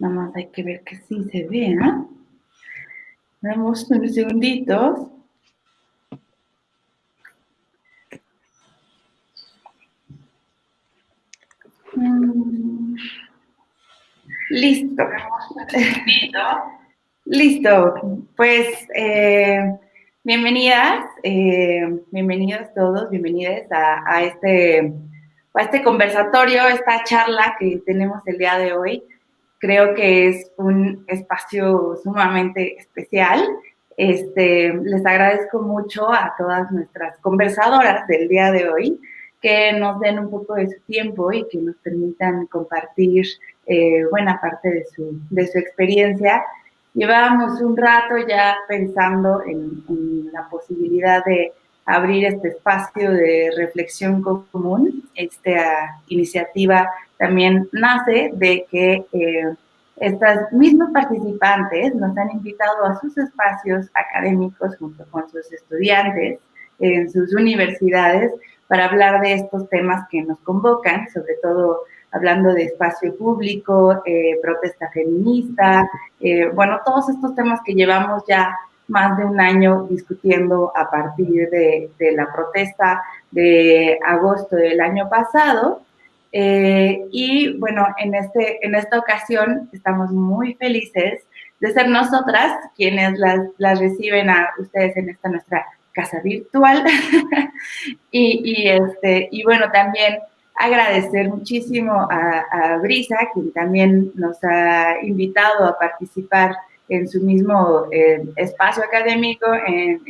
Nada más hay que ver que sí se vea. Damos unos segunditos. Mm. Listo. Listo. Pues eh, bienvenidas, eh, bienvenidos todos, bienvenidas a, este, a este conversatorio, esta charla que tenemos el día de hoy. Creo que es un espacio sumamente especial. Este, les agradezco mucho a todas nuestras conversadoras del día de hoy que nos den un poco de su tiempo y que nos permitan compartir eh, buena parte de su, de su experiencia. Llevábamos un rato ya pensando en, la posibilidad de abrir este espacio de reflexión común. Esta iniciativa también nace de que eh, estas mismos participantes nos han invitado a sus espacios académicos junto con sus estudiantes en sus universidades para hablar de estos temas que nos convocan, sobre todo hablando de espacio público, eh, protesta feminista, eh, bueno, todos estos temas que llevamos ya más de un año discutiendo a partir de, la protesta de agosto del año pasado. Eh, y bueno, en, este, en esta ocasión estamos muy felices de ser nosotras quienes las, las reciben a ustedes en esta nuestra casa virtual. y, este, y bueno, también agradecer muchísimo a, Brisa, quien también nos ha invitado a participar en su mismo eh, espacio académico en,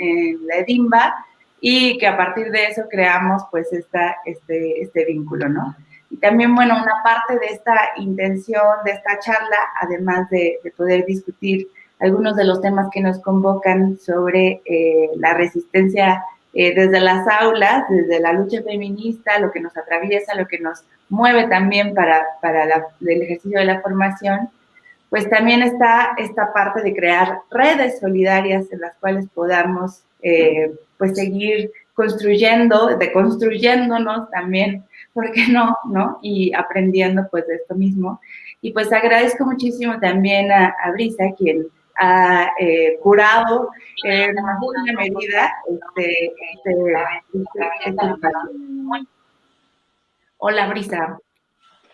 la EDIMBA y que a partir de eso creamos pues esta, este, este vínculo, ¿no? Y también, bueno, una parte de esta intención, de esta charla, además de, de poder discutir algunos de los temas que nos convocan sobre eh, la resistencia eh, desde las aulas, desde la lucha feminista, lo que nos atraviesa, lo que nos mueve también para, para el ejercicio de la formación, pues también está esta parte de crear redes solidarias en las cuales podamos eh, pues seguir construyendo, deconstruyéndonos también, ¿por qué no? ¿no? Y aprendiendo pues de esto mismo. Y pues agradezco muchísimo también a, Brisa, quien ha eh, curado en alguna medida este, este, este, Hola, Brisa.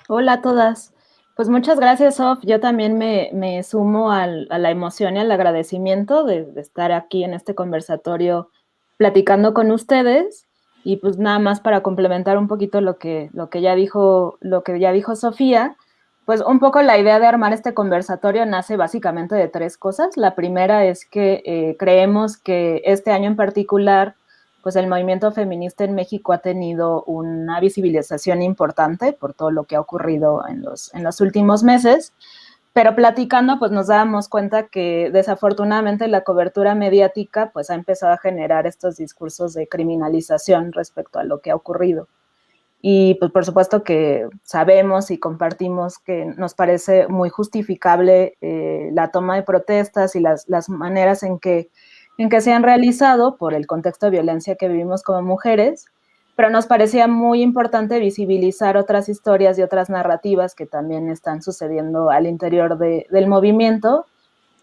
Hola a todas. Pues muchas gracias, Sof. Yo también me, sumo a la emoción y al agradecimiento de, estar aquí en este conversatorio platicando con ustedes. Y pues nada más para complementar un poquito lo que, lo que ya dijo, lo que ya dijo Sofía, pues un poco la idea de armar este conversatorio nace básicamente de tres cosas. La primera es que eh, creemos que este año en particular, pues el movimiento feminista en México ha tenido una visibilización importante por todo lo que ha ocurrido en los, en los últimos meses. Pero platicando, pues nos dábamos cuenta que desafortunadamente la cobertura mediática pues ha empezado a generar estos discursos de criminalización respecto a lo que ha ocurrido. Y pues por supuesto que sabemos y compartimos que nos parece muy justificable eh, la toma de protestas y las, las maneras en que, en que se han realizado por el contexto de violencia que vivimos como mujeres, pero nos parecía muy importante visibilizar otras historias y otras narrativas que también están sucediendo al interior de, del movimiento,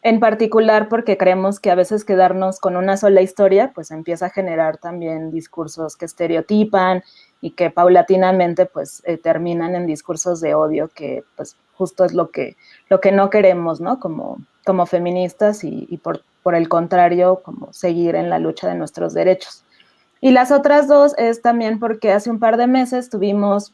en particular porque creemos que a veces quedarnos con una sola historia pues empieza a generar también discursos que estereotipan y que paulatinamente pues eh, terminan en discursos de odio que pues justo es lo que, lo que no queremos, ¿no? Como, como feministas y, por, por, el contrario, como seguir en la lucha de nuestros derechos. Y las otras dos es también porque hace un par de meses tuvimos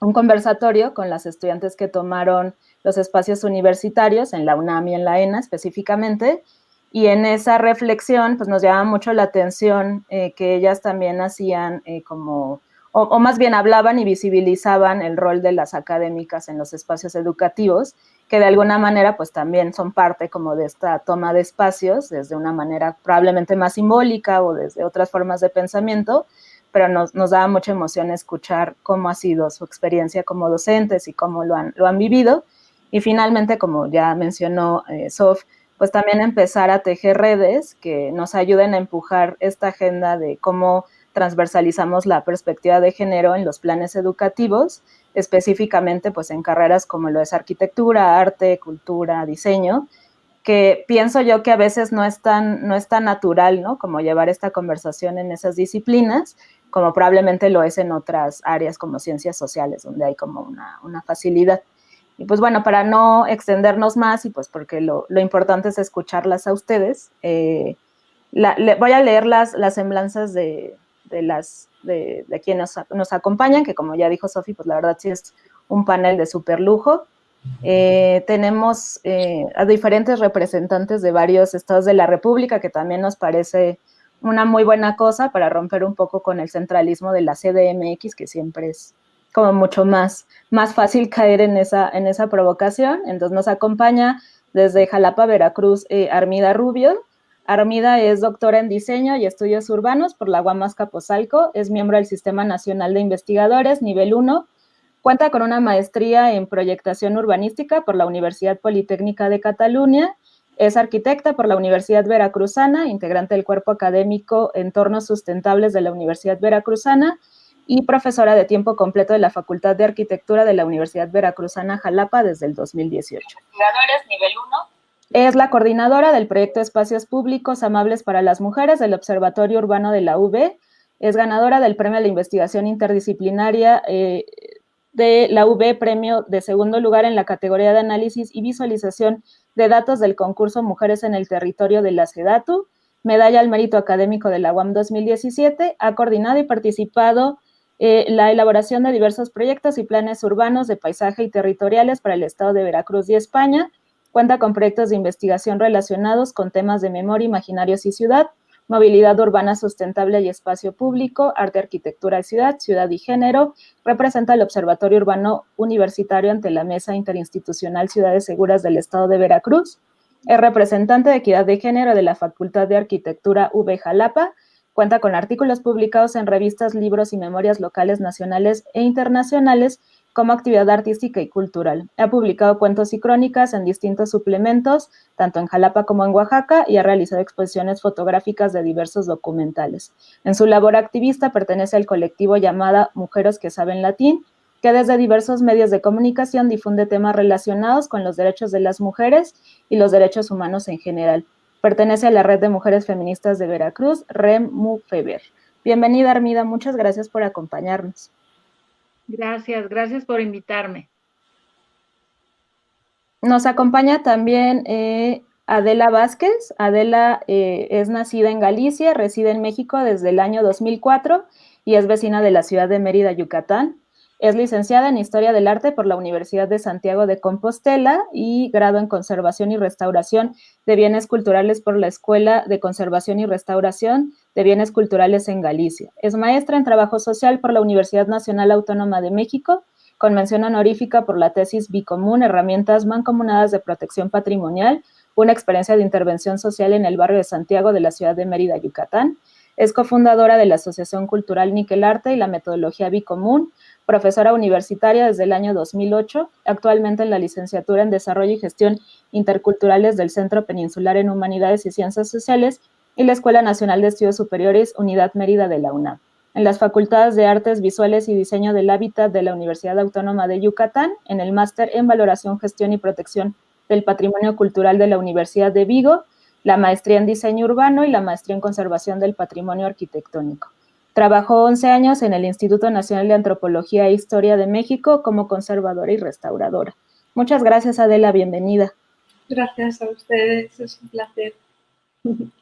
un conversatorio con las estudiantes que tomaron los espacios universitarios en la UNAM y en la ENA específicamente, y en esa reflexión pues nos llamaba mucho la atención eh, que ellas también hacían eh, como o, más bien hablaban y visibilizaban el rol de las académicas en los espacios educativos, que de alguna manera pues también son parte como de esta toma de espacios, desde una manera probablemente más simbólica o desde otras formas de pensamiento, pero nos, nos daba mucha emoción escuchar cómo ha sido su experiencia como docentes y cómo lo han, lo han vivido. Y finalmente, como ya mencionó eh, Sof, pues también empezar a tejer redes que nos ayuden a empujar esta agenda de cómo transversalizamos la perspectiva de género en los planes educativos, específicamente pues en carreras como lo es arquitectura, arte, cultura, diseño, que pienso yo que a veces no es tan, no es tan natural, ¿no? Como llevar esta conversación en esas disciplinas, como probablemente lo es en otras áreas como ciencias sociales, donde hay como una, facilidad. Y pues bueno, para no extendernos más y pues porque lo, importante es escucharlas a ustedes, eh, voy a leer las, las semblanzas de, las, de, quienes nos, acompañan, que como ya dijo Sofi, pues la verdad sí es un panel de súper lujo. Eh, tenemos eh, a diferentes representantes de varios estados de la República, que también nos parece una muy buena cosa para romper un poco con el centralismo de la CDMX, que siempre es como mucho más, más fácil caer en esa, en esa provocación. Entonces nos acompaña desde Jalapa, Veracruz, eh, Armida Rubio. Armida es doctora en diseño y estudios urbanos por la Guamas Capozalco, es miembro del Sistema Nacional de Investigadores, nivel 1, cuenta con una maestría en proyectación urbanística por la Universidad Politécnica de Cataluña es arquitecta por la Universidad Veracruzana, integrante del cuerpo académico Entornos Sustentables de la Universidad Veracruzana y profesora de tiempo completo de la Facultad de Arquitectura de la Universidad Veracruzana Jalapa desde el 2018. nivel 1. Es la coordinadora del proyecto Espacios Públicos Amables para las Mujeres del Observatorio Urbano de la UB. Es ganadora del Premio a la Investigación Interdisciplinaria eh, de la UB, premio de segundo lugar en la categoría de análisis y visualización de datos del concurso Mujeres en el Territorio de la SEDATU, medalla al mérito académico de la UAM 2017, ha coordinado y participado eh, la elaboración de diversos proyectos y planes urbanos de paisaje y territoriales para el Estado de Veracruz y España, cuenta con proyectos de investigación relacionados con temas de memoria, imaginarios y ciudad, movilidad urbana sustentable y espacio público, arte, arquitectura y ciudad, ciudad y género, representa el Observatorio Urbano Universitario ante la Mesa Interinstitucional Ciudades Seguras del Estado de Veracruz, es representante de equidad de género de la Facultad de Arquitectura UB Jalapa, cuenta con artículos publicados en revistas, libros y memorias locales, nacionales e internacionales, como actividad artística y cultural. Ha publicado cuentos y crónicas en distintos suplementos, tanto en Jalapa como en Oaxaca, y ha realizado exposiciones fotográficas de diversos documentales. En su labor activista pertenece al colectivo llamada Mujeres que Saben Latín, que desde diversos medios de comunicación difunde temas relacionados con los derechos de las mujeres y los derechos humanos en general. Pertenece a la Red de Mujeres Feministas de Veracruz, REMUFEBER. Bienvenida, Armida, muchas gracias por acompañarnos. Gracias, gracias por invitarme. Nos acompaña también eh, Adela Vázquez. Adela eh, es nacida en Galicia, reside en México desde el año 2004 y es vecina de la ciudad de Mérida, Yucatán. Es licenciada en Historia del Arte por la Universidad de Santiago de Compostela y grado en Conservación y Restauración de Bienes Culturales por la Escuela de Conservación y Restauración de Bienes Culturales en Galicia. Es maestra en Trabajo Social por la Universidad Nacional Autónoma de México, con mención honorífica por la tesis Bicomún, Herramientas Mancomunadas de Protección Patrimonial, una experiencia de intervención social en el barrio de Santiago de la ciudad de Mérida, Yucatán. Es cofundadora de la Asociación Cultural Arte y la metodología Bicomún, profesora universitaria desde el año 2008, actualmente en la licenciatura en Desarrollo y Gestión Interculturales del Centro Peninsular en Humanidades y Ciencias Sociales y la Escuela Nacional de Estudios Superiores Unidad Mérida de la UNAM. En las Facultades de Artes Visuales y Diseño del Hábitat de la Universidad Autónoma de Yucatán, en el Máster en Valoración, Gestión y Protección del Patrimonio Cultural de la Universidad de Vigo, la Maestría en Diseño Urbano y la Maestría en Conservación del Patrimonio Arquitectónico. Trabajó 11 años en el Instituto Nacional de Antropología e Historia de México como conservadora y restauradora. Muchas gracias, Adela, bienvenida. Gracias a ustedes, es un placer.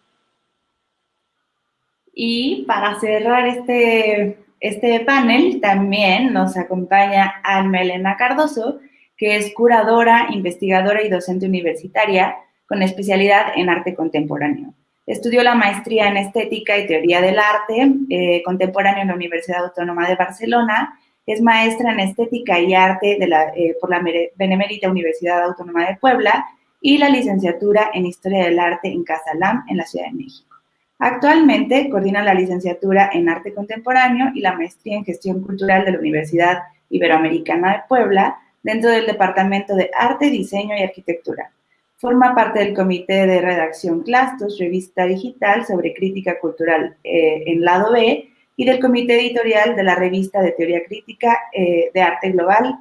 Y para cerrar este, este panel, también nos acompaña Alma Elena Cardoso, que es curadora, investigadora y docente universitaria con especialidad en arte contemporáneo. Estudió la maestría en Estética y Teoría del Arte eh, Contemporáneo en la Universidad Autónoma de Barcelona. Es maestra en Estética y Arte eh, por la Benemérita Universidad Autónoma de Puebla y la licenciatura en Historia del Arte en Casalam, en la Ciudad de México. Actualmente coordina la licenciatura en Arte Contemporáneo y la maestría en Gestión Cultural de la Universidad Iberoamericana de Puebla dentro del Departamento de Arte, Diseño y Arquitectura. Forma parte del comité de redacción Clastos, revista digital sobre crítica cultural eh, en lado B, y del comité editorial de la revista de teoría crítica eh, de arte global,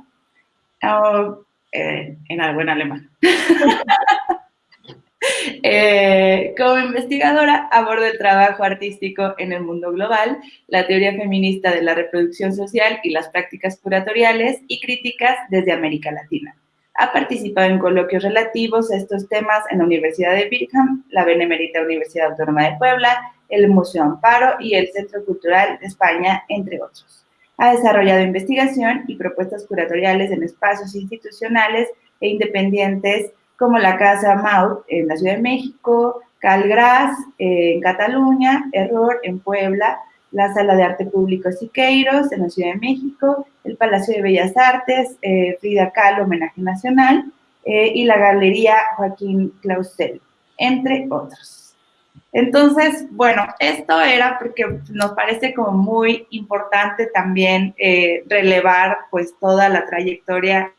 oh, eh, en algo alemán. Como investigadora, abordo el trabajo artístico en el mundo global, la teoría feminista de la reproducción social y las prácticas curatoriales y críticas desde América Latina. Ha participado en coloquios relativos a estos temas en la Universidad de Birmingham, la Benemérita Universidad Autónoma de Puebla, el Museo Amparo y el Centro Cultural de España, entre otros. Ha desarrollado investigación y propuestas curatoriales en espacios institucionales e independientes como la Casa Maut en la Ciudad de México, Calgras en Cataluña, Error en Puebla, la Sala de Arte Público Siqueiros en la Ciudad de México, el Palacio de Bellas Artes, eh, Frida Kahlo, homenaje nacional, eh, y la Galería Joaquín Clausel, entre otros. Entonces, bueno, esto era porque nos parece como muy importante también eh, relevar pues toda la trayectoria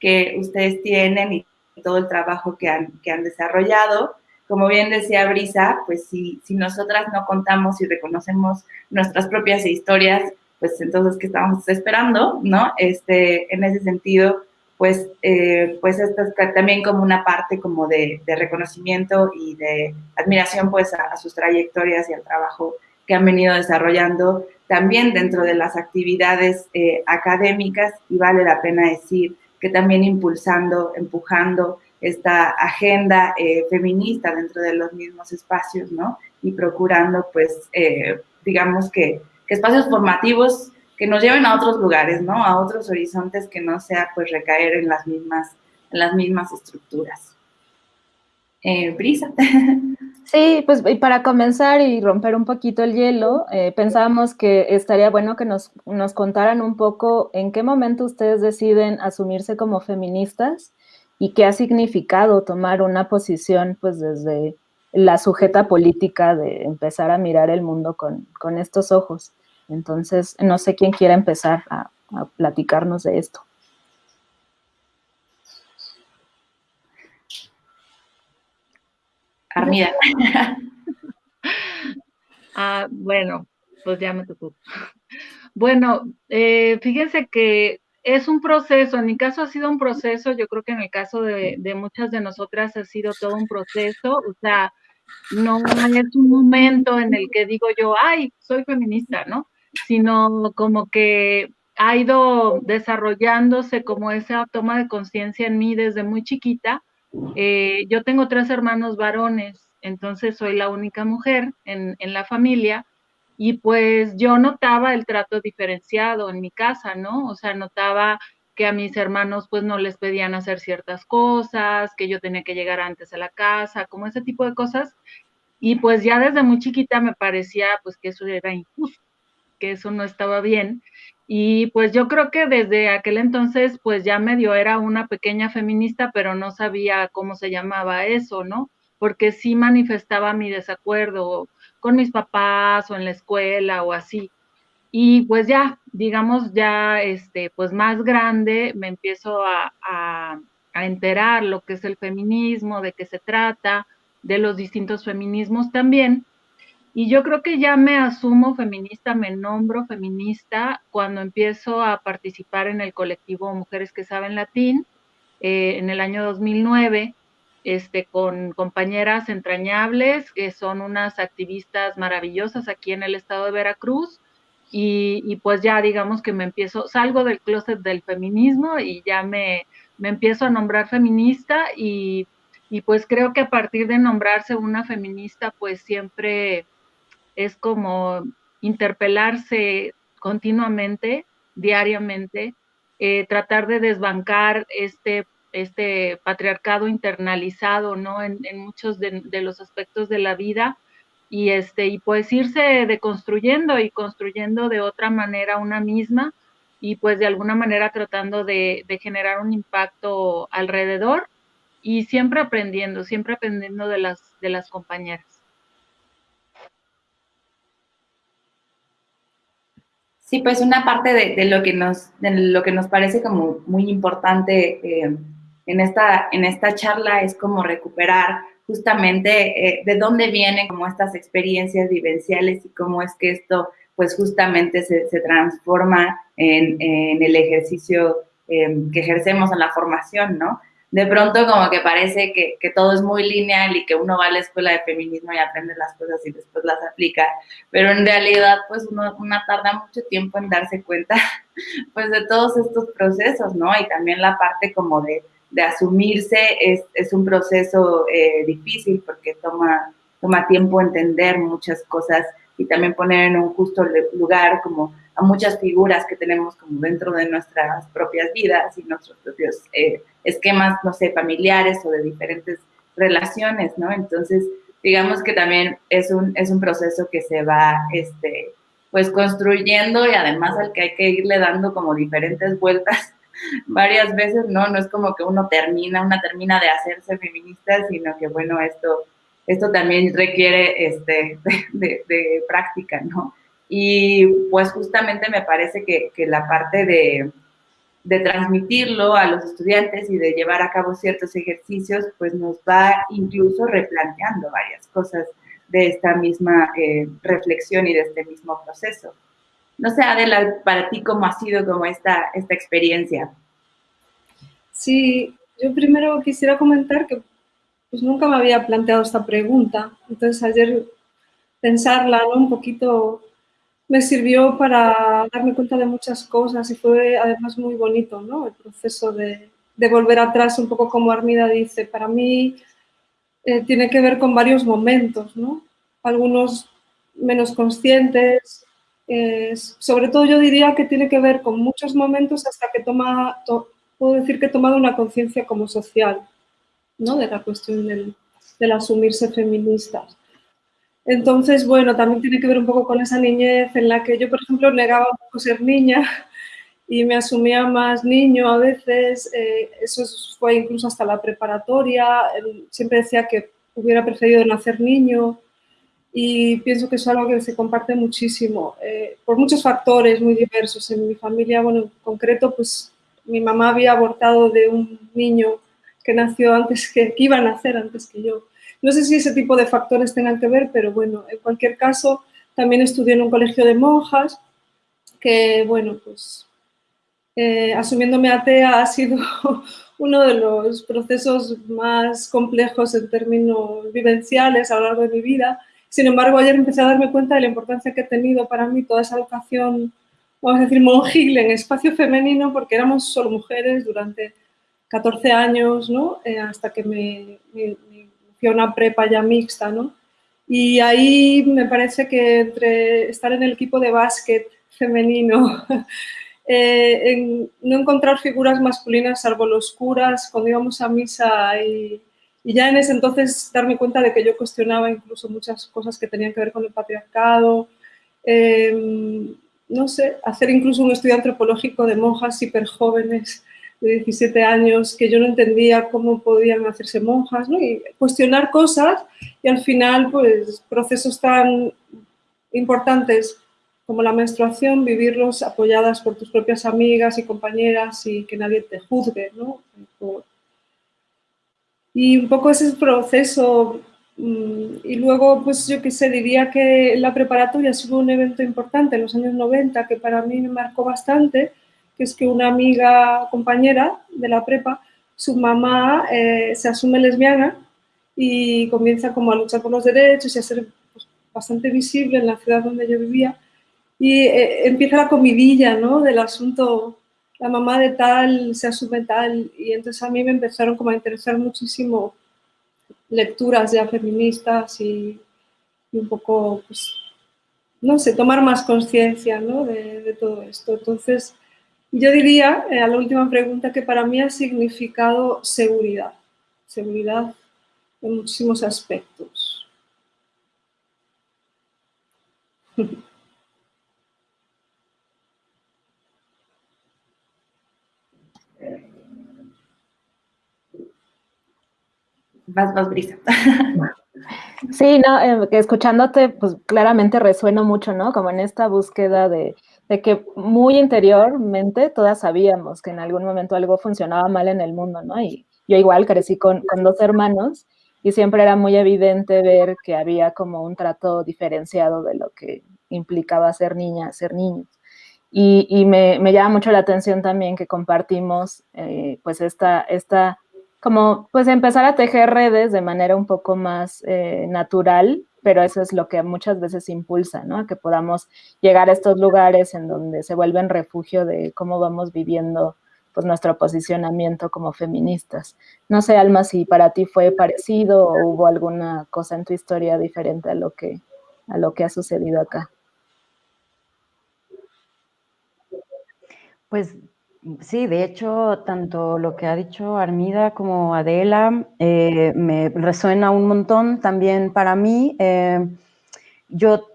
que ustedes tienen y todo el trabajo que han, que han desarrollado. Como bien decía Brisa, pues si, si nosotras no contamos y reconocemos nuestras propias historias, pues entonces, ¿qué estamos esperando? ¿No? Este, en ese sentido, pues, eh, pues esto es también como una parte como de, reconocimiento y de admiración pues a, sus trayectorias y al trabajo que han venido desarrollando también dentro de las actividades eh, académicas y vale la pena decir que también impulsando, empujando esta agenda eh, feminista dentro de los mismos espacios, ¿no? Y procurando, pues, eh, digamos que, espacios formativos que nos lleven a otros lugares, ¿no? A otros horizontes que no sea, pues, recaer en las mismas, las mismas estructuras. Eh, Brisa. Sí, pues para comenzar y romper un poquito el hielo, eh, pensábamos que estaría bueno que nos, nos, contaran un poco en qué momento ustedes deciden asumirse como feministas y qué ha significado tomar una posición pues desde la sujeta política de empezar a mirar el mundo con, con estos ojos. Entonces, no sé quién quiera empezar a, a platicarnos de esto. Armida. ah, bueno, pues ya me tocó. Bueno, eh, fíjense que es un proceso, en mi caso ha sido un proceso, yo creo que en el caso de, muchas de nosotras ha sido todo un proceso, o sea, no es un momento en el que digo yo, ay, soy feminista, ¿no? Sino como que ha ido desarrollándose como esa toma de conciencia en mí desde muy chiquita eh, yo tengo tres hermanos varones, entonces soy la única mujer en, la familia y pues yo notaba el trato diferenciado en mi casa, ¿no? O sea, notaba que a mis hermanos pues no les pedían hacer ciertas cosas, que yo tenía que llegar antes a la casa, como ese tipo de cosas. Y pues ya desde muy chiquita me parecía pues que eso era injusto, que eso no estaba bien. Y pues yo creo que desde aquel entonces, pues ya medio era una pequeña feminista, pero no sabía cómo se llamaba eso, ¿no? Porque sí manifestaba mi desacuerdo con mis papás o en la escuela o así. Y pues ya, digamos, ya, este, pues más grande, me empiezo a, a, a enterar lo que es el feminismo, de qué se trata, de los distintos feminismos también. Y yo creo que ya me asumo feminista, me nombro feminista cuando empiezo a participar en el colectivo Mujeres que Saben Latín eh, en el año 2009, este, con compañeras entrañables, que son unas activistas maravillosas aquí en el estado de Veracruz. Y, pues ya digamos que me empiezo, salgo del closet del feminismo y ya me, me empiezo a nombrar feminista y, y pues creo que a partir de nombrarse una feminista, pues siempre es como interpelarse continuamente, diariamente, eh, tratar de desbancar este, este patriarcado internalizado, ¿no? En, muchos de, los aspectos de la vida y, este, y pues irse deconstruyendo y construyendo de otra manera una misma y pues de alguna manera tratando de, de generar un impacto alrededor y siempre aprendiendo, siempre aprendiendo de las, de las compañeras. Sí, pues una parte de, lo, que nos, de lo que nos parece como muy importante eh, en, esta, en esta charla es como recuperar justamente eh, de dónde vienen como estas experiencias vivenciales y cómo es que esto pues justamente se, transforma en, el ejercicio em, que ejercemos en la formación, ¿no? De pronto como que parece que, todo es muy lineal y que uno va a la escuela de feminismo y aprende las cosas y después las aplica, pero en realidad pues uno, tarda mucho tiempo en darse cuenta pues de todos estos procesos, ¿no? Y también la parte como de, asumirse es, un proceso eh, difícil porque toma, toma tiempo entender muchas cosas y también poner en un justo lugar como a muchas figuras que tenemos como dentro de nuestras propias vidas y nuestros propios eh, esquemas, no sé, familiares o de diferentes relaciones, ¿no? Entonces, digamos que también es un, es un proceso que se va, este, pues construyendo y además al que hay que irle dando como diferentes vueltas varias veces, ¿no? No es como que uno termina, una termina de hacerse feminista, sino que, bueno, esto esto también requiere este, de, práctica, ¿no? Y pues justamente me parece que, la parte de, transmitirlo a los estudiantes y de llevar a cabo ciertos ejercicios, pues nos va incluso replanteando varias cosas de esta misma eh, reflexión y de este mismo proceso. No sé, Adela, para ti, ¿cómo ha sido como esta, esta experiencia? Sí, yo primero quisiera comentar que pues nunca me había planteado esta pregunta. Entonces ayer pensarla un poquito me sirvió para darme cuenta de muchas cosas y fue además muy bonito ¿no? el proceso de, volver atrás, un poco como Armida dice. Para mí eh, tiene que ver con varios momentos, ¿no? algunos menos conscientes, sobre todo yo diría que tiene que ver con muchos momentos hasta que toma, puedo decir que he tomado una conciencia como social de la cuestión del, asumirse feministas. Entonces, bueno, también tiene que ver un poco con esa niñez en la que yo, por ejemplo, negaba un poco ser niña y me asumía más niño a veces, eh, eso fue incluso hasta la preparatoria, siempre decía que hubiera preferido nacer niño y pienso que es algo que se comparte muchísimo, eh, por muchos factores muy diversos. En mi familia, bueno, en concreto, pues mi mamá había abortado de un niño que nació antes que, que iba a nacer antes que yo. No sé si ese tipo de factores tengan que ver, pero bueno, en cualquier caso, también estudié en un colegio de monjas, que bueno, pues eh, asumiéndome atea ha sido uno de los procesos más complejos en términos vivenciales a lo largo de mi vida. Sin embargo, ayer empecé a darme cuenta de la importancia que ha tenido para mí toda esa educación, vamos a decir, monjil en espacio femenino, porque éramos solo mujeres durante 14 años, ¿no? Eh, hasta que me, fui a una prepa ya mixta, ¿no? Y ahí me parece que entre estar en el equipo de básquet femenino, eh, no encontrar figuras masculinas salvo los curas cuando íbamos a misa y, ya en ese entonces darme cuenta de que yo cuestionaba incluso muchas cosas que tenían que ver con el patriarcado, em, no sé, hacer incluso un estudio antropológico de monjas hiper jóvenes de 17 años que yo no entendía cómo podían hacerse monjas, ¿no? Y cuestionar cosas y al final, pues, procesos tan importantes como la menstruación, vivirlos apoyadas por tus propias amigas y compañeras y que nadie te juzgue, ¿no? Y un poco ese proceso, mm, y luego, pues yo qué sé, diría que la preparatoria fue un evento importante en los años 90 que para mí me marcó bastante, que es que una amiga compañera de la prepa, su mamá eh, se asume lesbiana y comienza como a luchar por los derechos y a ser pues, bastante visible en la ciudad donde yo vivía. Y eh, empieza la comidilla ¿no? del asunto, la mamá de tal se asume tal. Y entonces a mí me empezaron como a interesar muchísimo lecturas ya feministas y, un poco, pues, no sé, tomar más conciencia ¿no? de, de todo esto. Entonces, yo diría, eh, a la última pregunta, que para mí ha significado seguridad, seguridad en muchísimos aspectos. Vas, vas, Brisa. Sí, no, eh, escuchándote, pues claramente resueno mucho, ¿no? Como en esta búsqueda de, de que muy interiormente todas sabíamos que en algún momento algo funcionaba mal en el mundo, ¿no? Y yo igual crecí con, con dos hermanos y siempre era muy evidente ver que había como un trato diferenciado de lo que implicaba ser niña, ser niño. Y, me, llama mucho la atención también que compartimos eh, pues esta, esta, como pues empezar a tejer redes de manera un poco más eh, natural, pero eso es lo que muchas veces impulsa, ¿no? Que podamos llegar a estos lugares en donde se vuelven refugio de cómo vamos viviendo pues nuestro posicionamiento como feministas. No sé, Alma, si para ti fue parecido o hubo alguna cosa en tu historia diferente a lo que, a lo que ha sucedido acá. Pues sí, de hecho, tanto lo que ha dicho Armida como Adela eh, me resuena un montón también para mí. Eh, yo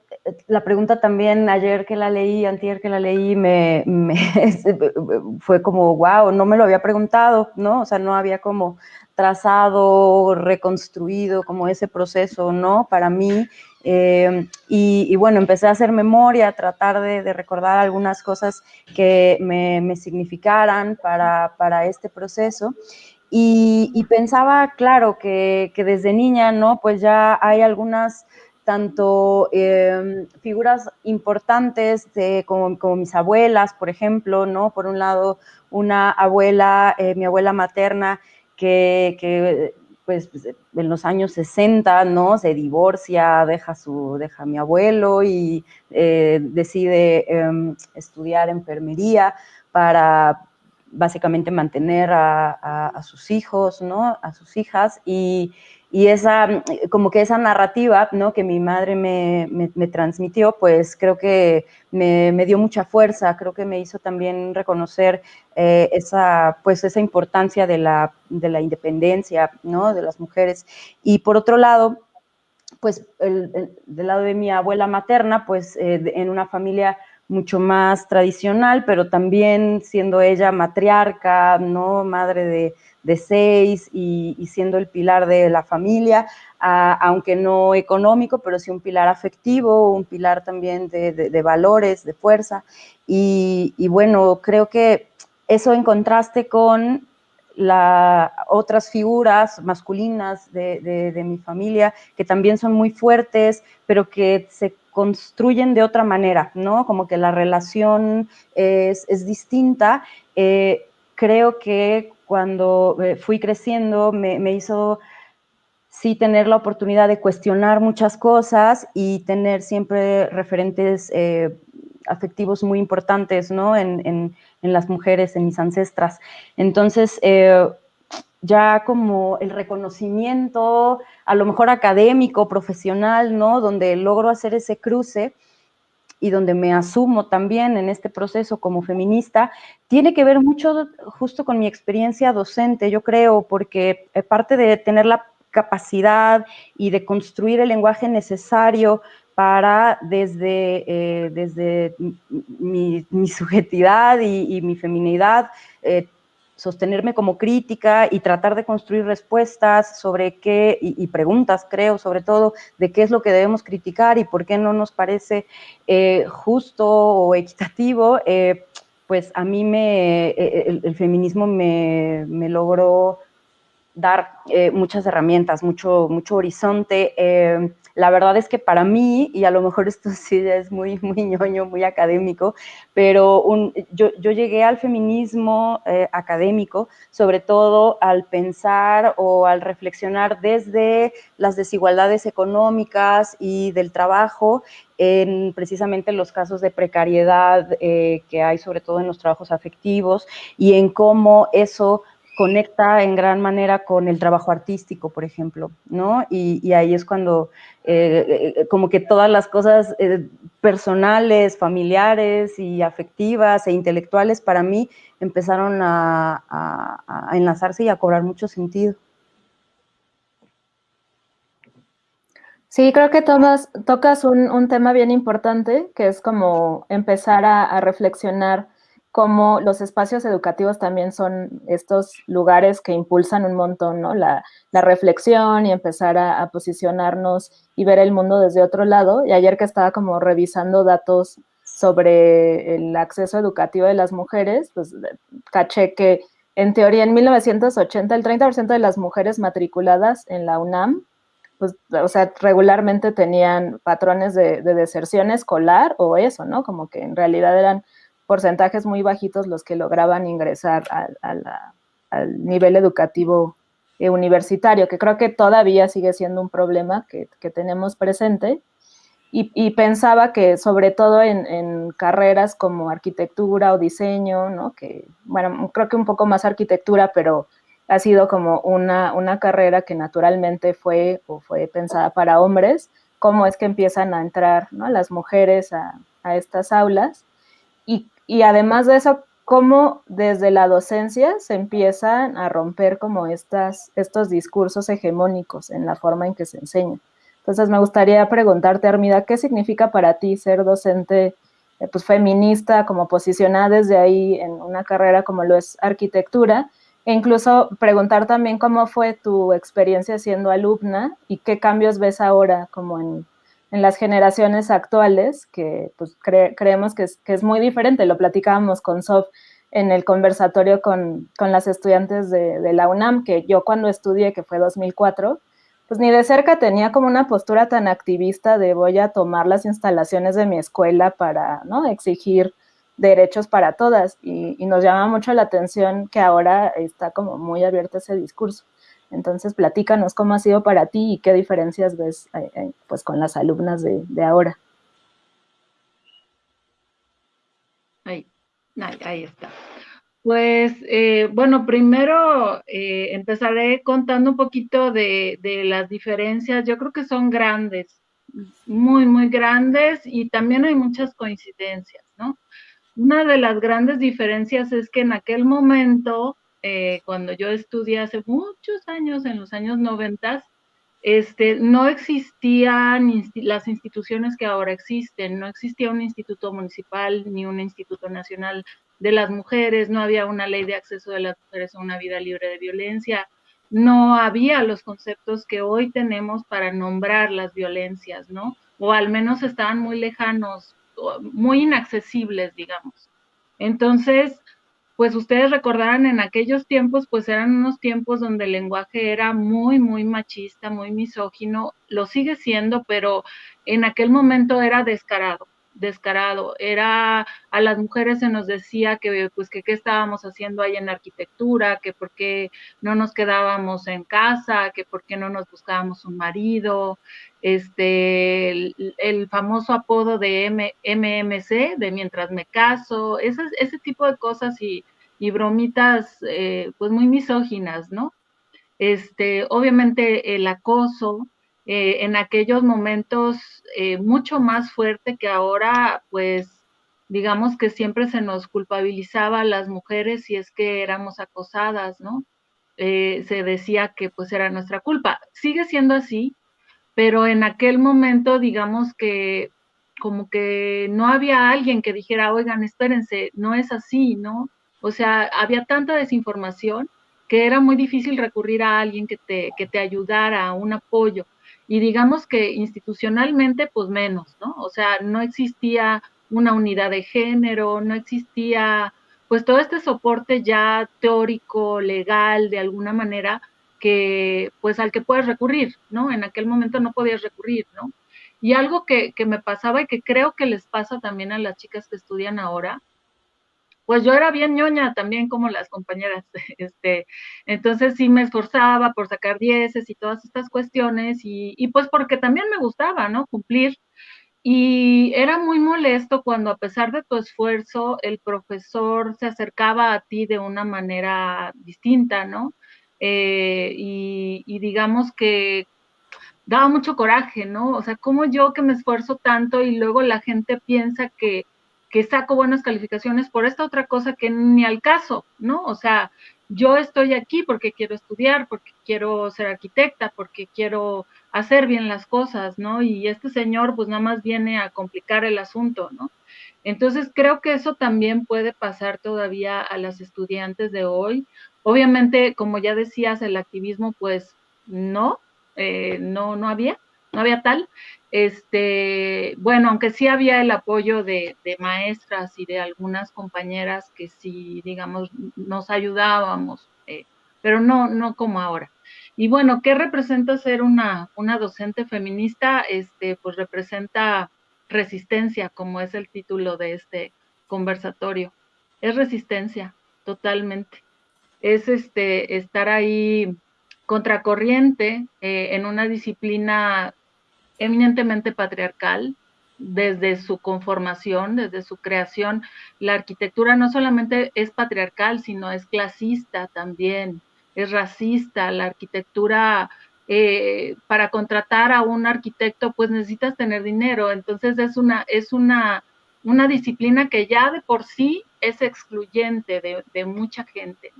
la pregunta también ayer que la leí, antier que la leí, me, fue como, wow, no me lo había preguntado, ¿no? O sea, no había como trazado, reconstruido como ese proceso, ¿no? Para mí. Eh, y, bueno, empecé a hacer memoria, a tratar de, recordar algunas cosas que me, significaran para, para, este proceso. Y, pensaba, claro, que, que desde niña, ¿no? Pues ya hay algunas tanto em, figuras importantes de, como, mis abuelas, por ejemplo, ¿no? Por un lado, una abuela, eh, mi abuela materna, que, pues, en los años 60, ¿no? Se divorcia, deja, su, deja a mi abuelo y eh, decide em, estudiar enfermería para básicamente mantener a, sus hijos, ¿no? A sus hijas y esa, como que esa narrativa, ¿no? Que mi madre me, me, transmitió, pues creo que me, me, dio mucha fuerza, creo que me hizo también reconocer eh, esa, pues esa importancia de la, de la independencia, ¿no? De las mujeres. Y por otro lado, pues el, del lado de mi abuela materna, pues eh, en una familia mucho más tradicional, pero también siendo ella matriarca, ¿no? Madre de, de seis y, siendo el pilar de la familia, aunque no económico, pero sí un pilar afectivo, un pilar también de, valores, de fuerza. Y, bueno, creo que eso en contraste con las otras figuras masculinas de, mi familia, que también son muy fuertes, pero que se construyen de otra manera, ¿no? Como que la relación es, distinta. Eh, creo que cuando eh, fui creciendo me, hizo sí tener la oportunidad de cuestionar muchas cosas y tener siempre referentes eh, afectivos muy importantes ¿no? En, las mujeres, en mis ancestras. Entonces, ya como el reconocimiento, a lo mejor académico, profesional, ¿no? Donde logro hacer ese cruce, y donde me asumo también en este proceso como feminista, tiene que ver mucho justo con mi experiencia docente, yo creo, porque parte de tener la capacidad y de construir el lenguaje necesario para desde, eh, desde mi, subjetividad y, mi feminidad eh, sostenerme como crítica y tratar de construir respuestas sobre qué, y, preguntas, creo, sobre todo, de qué es lo que debemos criticar y por qué no nos parece eh, justo o equitativo, eh, pues a mí me, eh, el, feminismo me, me, logró dar muchas herramientas, mucho, mucho horizonte. La verdad es que para mí, y a lo mejor esto sí es muy, muy ñoño, muy académico, pero yo, llegué al feminismo eh, académico, sobre todo al pensar o al reflexionar desde las desigualdades económicas y del trabajo en precisamente los casos de precariedad eh, que hay sobre todo en los trabajos afectivos y en cómo eso conecta en gran manera con el trabajo artístico, por ejemplo, ¿no? Y, ahí es cuando eh, eh, como que todas las cosas eh, personales, familiares y afectivas e intelectuales para mí empezaron a, enlazarse y a cobrar mucho sentido. Sí, creo que tomas, tocas un, tema bien importante, que es como empezar a reflexionar como los espacios educativos también son estos lugares que impulsan un montón, ¿no? La, reflexión y empezar a, posicionarnos y ver el mundo desde otro lado. Y ayer que estaba como revisando datos sobre el acceso educativo de las mujeres, pues caché que en teoría en 1980 el 30% de las mujeres matriculadas en la UNAM pues, o sea, regularmente tenían patrones de, deserción escolar o eso, ¿no? Como que en realidad eran porcentajes muy bajitos los que lograban ingresar al nivel educativo eh, universitario, que creo que todavía sigue siendo un problema que, tenemos presente. Y, pensaba que sobre todo en, carreras como arquitectura o diseño, ¿no? que, bueno, creo que un poco más arquitectura, pero ha sido como una, una carrera que naturalmente fue o fue pensada para hombres, cómo es que empiezan a entrar ¿no? las mujeres a, a estas aulas. Y, y, además de eso, cómo desde la docencia se empiezan a romper como estas, estos discursos hegemónicos en la forma en que se enseña. Entonces me gustaría preguntarte, Armida, ¿qué significa para ti ser docente eh, pues, feminista, como posicionada desde ahí en una carrera como lo es arquitectura? E incluso preguntar también cómo fue tu experiencia siendo alumna y qué cambios ves ahora como en, en las generaciones actuales, que pues creemos que es, que es, muy diferente. Lo platicábamos con Sof en el conversatorio con, con las estudiantes de, la UNAM, que yo cuando estudié, que fue 2004, pues ni de cerca tenía como una postura tan activista de voy a tomar las instalaciones de mi escuela para ¿no? exigir derechos para todas y, nos llama mucho la atención que ahora está como muy abierto ese discurso. Entonces, platícanos cómo ha sido para ti y qué diferencias ves eh, eh, pues con las alumnas de, ahora. Ahí, ahí, está. Pues, eh, bueno, primero empezaré contando un poquito de, de las diferencias. Yo creo que son grandes, muy, muy grandes y también hay muchas coincidencias, ¿no? Una de las grandes diferencias es que en aquel momento, eh, cuando yo estudié hace muchos años, en los años 90, este, no existían las instituciones que ahora existen, no existía un instituto municipal ni un instituto nacional de las mujeres, no había una ley de acceso de las mujeres a una vida libre de violencia, no había los conceptos que hoy tenemos para nombrar las violencias, ¿no? O al menos estaban muy lejanos muy inaccesibles, digamos. Entonces, pues ustedes recordarán en aquellos tiempos, pues eran unos tiempos donde el lenguaje era muy, muy machista, muy misógino, lo sigue siendo, pero en aquel momento era descarado descarado. Era a las mujeres se nos decía que pues que qué estábamos haciendo ahí en arquitectura, que por qué no nos quedábamos en casa, que por qué no nos buscábamos un marido, este el, famoso apodo de M, MMC, de mientras me caso, ese, ese tipo de cosas y, y bromitas eh, pues muy misóginas, ¿no? Este, obviamente el acoso, eh, en aquellos momentos eh, mucho más fuerte que ahora, pues digamos que siempre se nos culpabilizaba a las mujeres si es que éramos acosadas, ¿no? Eh, se decía que pues era nuestra culpa. Sigue siendo así, pero en aquel momento digamos que como que no había alguien que dijera, oigan, espérense, no es así, ¿no? O sea, había tanta desinformación que era muy difícil recurrir a alguien que te, que te ayudara, a un apoyo y digamos que institucionalmente, pues menos, ¿no? O sea, no existía una unidad de género, no existía, pues todo este soporte ya teórico, legal, de alguna manera, que, pues al que puedes recurrir, ¿no? En aquel momento no podías recurrir, ¿no? Y algo que, que me pasaba y que creo que les pasa también a las chicas que estudian ahora, pues yo era bien ñoña también como las compañeras, este, entonces sí me esforzaba por sacar dieces y todas estas cuestiones y, y, pues porque también me gustaba, ¿no? Cumplir. Y era muy molesto cuando a pesar de tu esfuerzo el profesor se acercaba a ti de una manera distinta, ¿no? Eh, y, y digamos que daba mucho coraje, ¿no? O sea, como yo que me esfuerzo tanto y luego la gente piensa que que saco buenas calificaciones por esta otra cosa que ni al caso, ¿no? O sea, yo estoy aquí porque quiero estudiar, porque quiero ser arquitecta, porque quiero hacer bien las cosas, ¿no? Y este señor pues nada más viene a complicar el asunto, ¿no? Entonces creo que eso también puede pasar todavía a las estudiantes de hoy. Obviamente, como ya decías, el activismo pues no, eh, no, no había, no había tal, este, bueno, aunque sí había el apoyo de, maestras y de algunas compañeras que sí, digamos, nos ayudábamos, eh, pero no, no como ahora. Y bueno, ¿qué representa ser una, una docente feminista? Este, pues representa resistencia, como es el título de este conversatorio. Es resistencia, totalmente. Es este, estar ahí contracorriente eh, en una disciplina eminentemente patriarcal, desde su conformación, desde su creación. La arquitectura no solamente es patriarcal, sino es clasista también, es racista. La arquitectura, eh, para contratar a un arquitecto, pues necesitas tener dinero. Entonces es una, es una, una disciplina que ya de por sí es excluyente de, de mucha gente.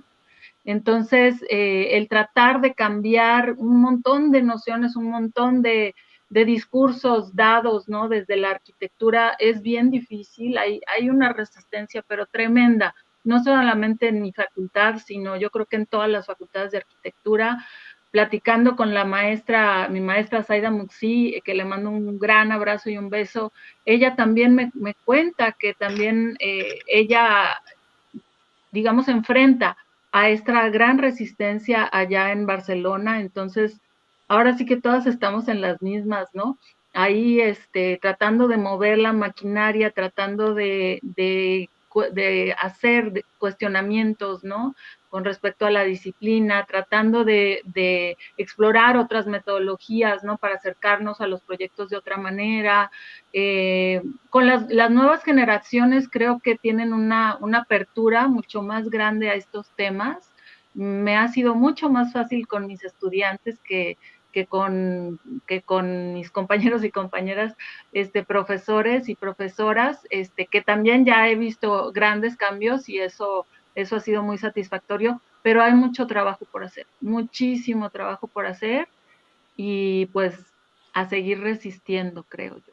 Entonces, eh, el tratar de cambiar un montón de nociones, un montón de, discursos dados, ¿no? Desde la arquitectura es bien difícil, hay, una resistencia, pero tremenda, no solamente en mi facultad, sino yo creo que en todas las facultades de arquitectura, platicando con la maestra, mi maestra Zaida Muxi, que le mando un gran abrazo y un beso, ella también me, me cuenta que también eh, ella, digamos, enfrenta a esta gran resistencia allá en Barcelona, entonces ahora sí que todas estamos en las mismas, ¿no? Ahí este, tratando de mover la maquinaria, tratando de, de, de hacer cuestionamientos, ¿no? Con respecto a la disciplina, tratando de, de, explorar otras metodologías, ¿no? Para acercarnos a los proyectos de otra manera. Eh, con las, las, nuevas generaciones creo que tienen una, una apertura mucho más grande a estos temas. Me ha sido mucho más fácil con mis estudiantes que, que con, que con mis compañeros y compañeras, este, profesores y profesoras, este, que también ya he visto grandes cambios y eso, eso ha sido muy satisfactorio, pero hay mucho trabajo por hacer, muchísimo trabajo por hacer y pues a seguir resistiendo, creo yo.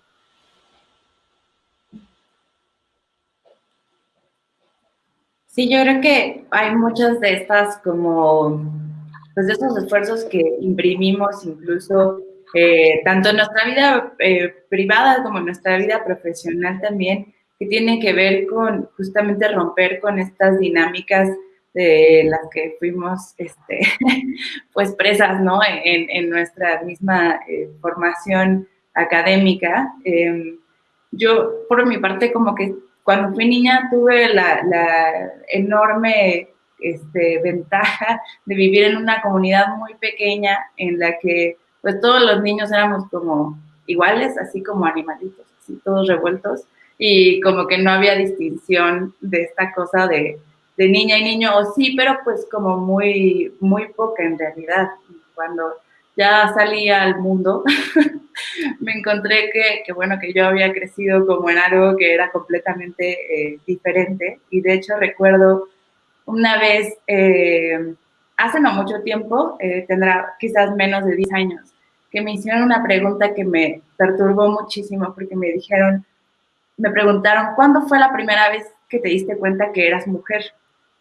Sí, yo creo que hay muchas de estas como pues esos esfuerzos que imprimimos incluso eh, tanto en nuestra vida eh, privada como en nuestra vida profesional también, que tienen que ver con justamente romper con estas dinámicas de las que fuimos este, pues presas ¿no? en, en nuestra misma eh, formación académica. Em, yo, por mi parte, como que cuando fui niña tuve la, la enorme este, ventaja de vivir en una comunidad muy pequeña en la que pues todos los niños éramos como iguales, así como animalitos, así todos revueltos y como que no había distinción de esta cosa de, de niña y niño, o sí, pero pues como muy, muy poca en realidad. Cuando ya salí al mundo, me encontré que, que, bueno, que yo había crecido como en algo que era completamente eh, diferente. Y de hecho recuerdo una vez, eh, hace no mucho tiempo, eh, tendrá quizás menos de 10 años, que me hicieron una pregunta que me perturbó muchísimo porque me dijeron, me preguntaron, ¿cuándo fue la primera vez que te diste cuenta que eras mujer?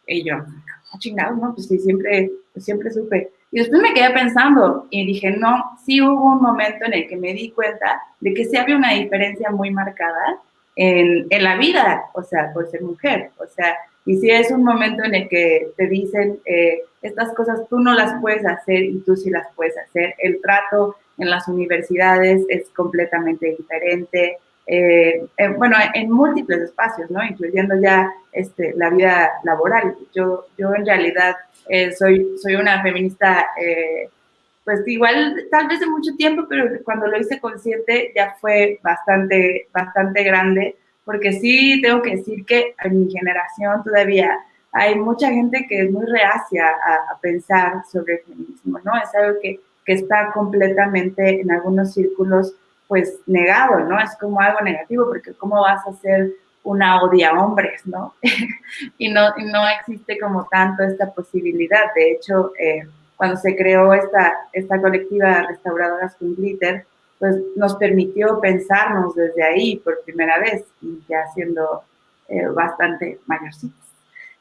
Y yo, oh, chingado, ¿no? Pues sí, siempre, siempre supe. Y después me quedé pensando y dije, no, sí hubo un momento en el que me di cuenta de que sí había una diferencia muy marcada en, en la vida, o sea, por ser mujer. O sea, y si es un momento en el que te dicen, eh, estas cosas tú no las puedes hacer y tú sí las puedes hacer, el trato en las universidades es completamente diferente, eh, eh, bueno, en múltiples espacios, ¿no? Incluyendo ya este, la vida laboral. Yo, yo en realidad soy, soy una feminista, pues igual, tal vez de mucho tiempo, pero cuando lo hice consciente ya fue bastante, bastante grande porque sí tengo que decir que en mi generación todavía hay mucha gente que es muy reacia a, pensar sobre el feminismo, ¿no? Es algo que, que, está completamente en algunos círculos, pues, negado, ¿no? Es como algo negativo, porque ¿cómo vas a ser una odia hombres, ¿no? y ¿no? no existe como tanto esta posibilidad. De hecho, eh, cuando se creó esta, esta colectiva Restauradoras con Glitter, pues nos permitió pensarnos desde ahí por primera vez y ya siendo eh, bastante mayorcitos,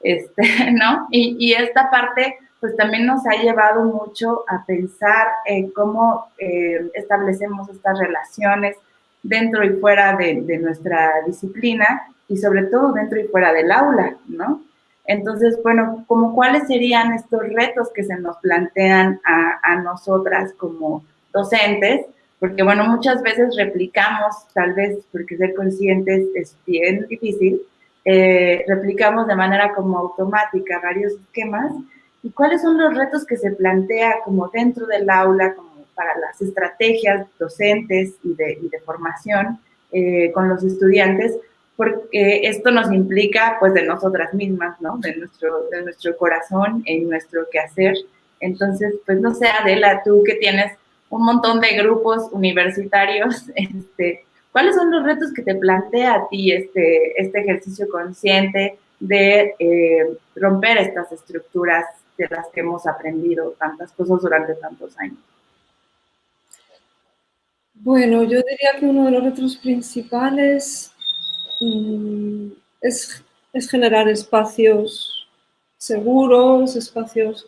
este, ¿no? Y, esta parte pues también nos ha llevado mucho a pensar en cómo eh, establecemos estas relaciones dentro y fuera de, nuestra disciplina y sobre todo dentro y fuera del aula, ¿no? Entonces, bueno, como cuáles serían estos retos que se nos plantean a, a nosotras como docentes, porque bueno, muchas veces replicamos, tal vez porque ser conscientes es bien difícil, eh, replicamos de manera como automática varios esquemas. ¿Y cuáles son los retos que se plantea como dentro del aula, como para las estrategias docentes y de, y de formación eh, con los estudiantes? Porque esto nos implica pues de nosotras mismas, ¿no? De nuestro, de nuestro corazón, en nuestro quehacer. Entonces, pues no sé, Adela, tú que tienes un montón de grupos universitarios, este, ¿cuáles son los retos que te plantea a ti este, este ejercicio consciente de eh, romper estas estructuras de las que hemos aprendido tantas cosas durante tantos años? Bueno, yo diría que uno de los retos principales mm, es, es generar espacios seguros, espacios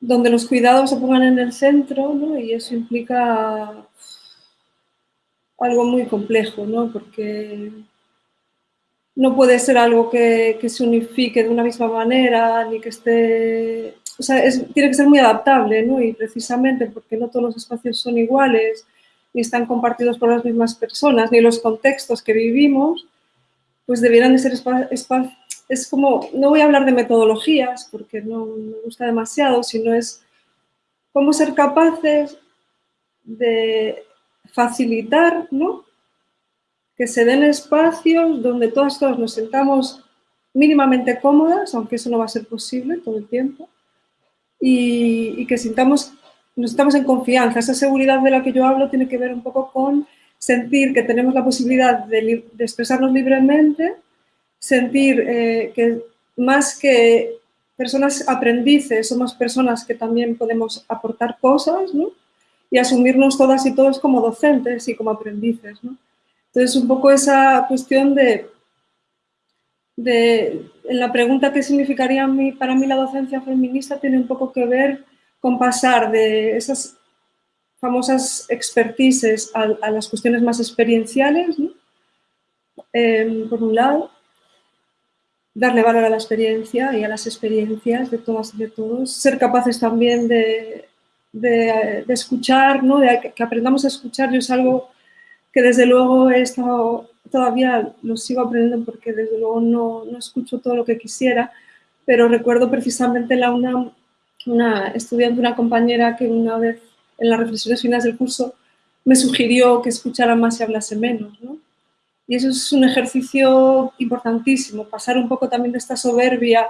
donde los cuidados se pongan en el centro, ¿no? Y eso implica algo muy complejo, ¿no? Porque no puede ser algo que, se unifique de una misma manera, ni que esté... O sea, tiene que ser muy adaptable, ¿no? Y precisamente porque no todos los espacios son iguales, ni están compartidos por las mismas personas, ni los contextos que vivimos, pues debieran de ser espacios es como, no voy a hablar de metodologías porque no me gusta demasiado, sino es cómo ser capaces de facilitar, ¿no? Que se den espacios donde todas, todas nos sentamos mínimamente cómodas, aunque eso no va a ser posible todo el tiempo, y, que sintamos, nos estamos en confianza. Esa seguridad de la que yo hablo tiene que ver un poco con sentir que tenemos la posibilidad de, de expresarnos libremente, sentir eh, que más que personas aprendices, somos personas que también podemos aportar cosas, ¿no? Y asumirnos todas y todos como docentes y como aprendices, ¿no? Entonces, un poco esa cuestión de, de en la pregunta qué significaría para mí la docencia feminista tiene un poco que ver con pasar de esas famosas expertices a, las cuestiones más experienciales. Em, por un lado, darle valor a la experiencia y a las experiencias de todas y de todos, ser capaces también de, de, escuchar, ¿no? de que aprendamos a escuchar. Yo es algo que desde luego he estado, todavía lo sigo aprendiendo porque desde luego no, no escucho todo lo que quisiera, pero recuerdo precisamente la una, una estudiante, una compañera que una vez en las reflexiones finales del curso me sugirió que escuchara más y hablase menos, ¿no? Y eso es un ejercicio importantísimo, pasar un poco también de esta soberbia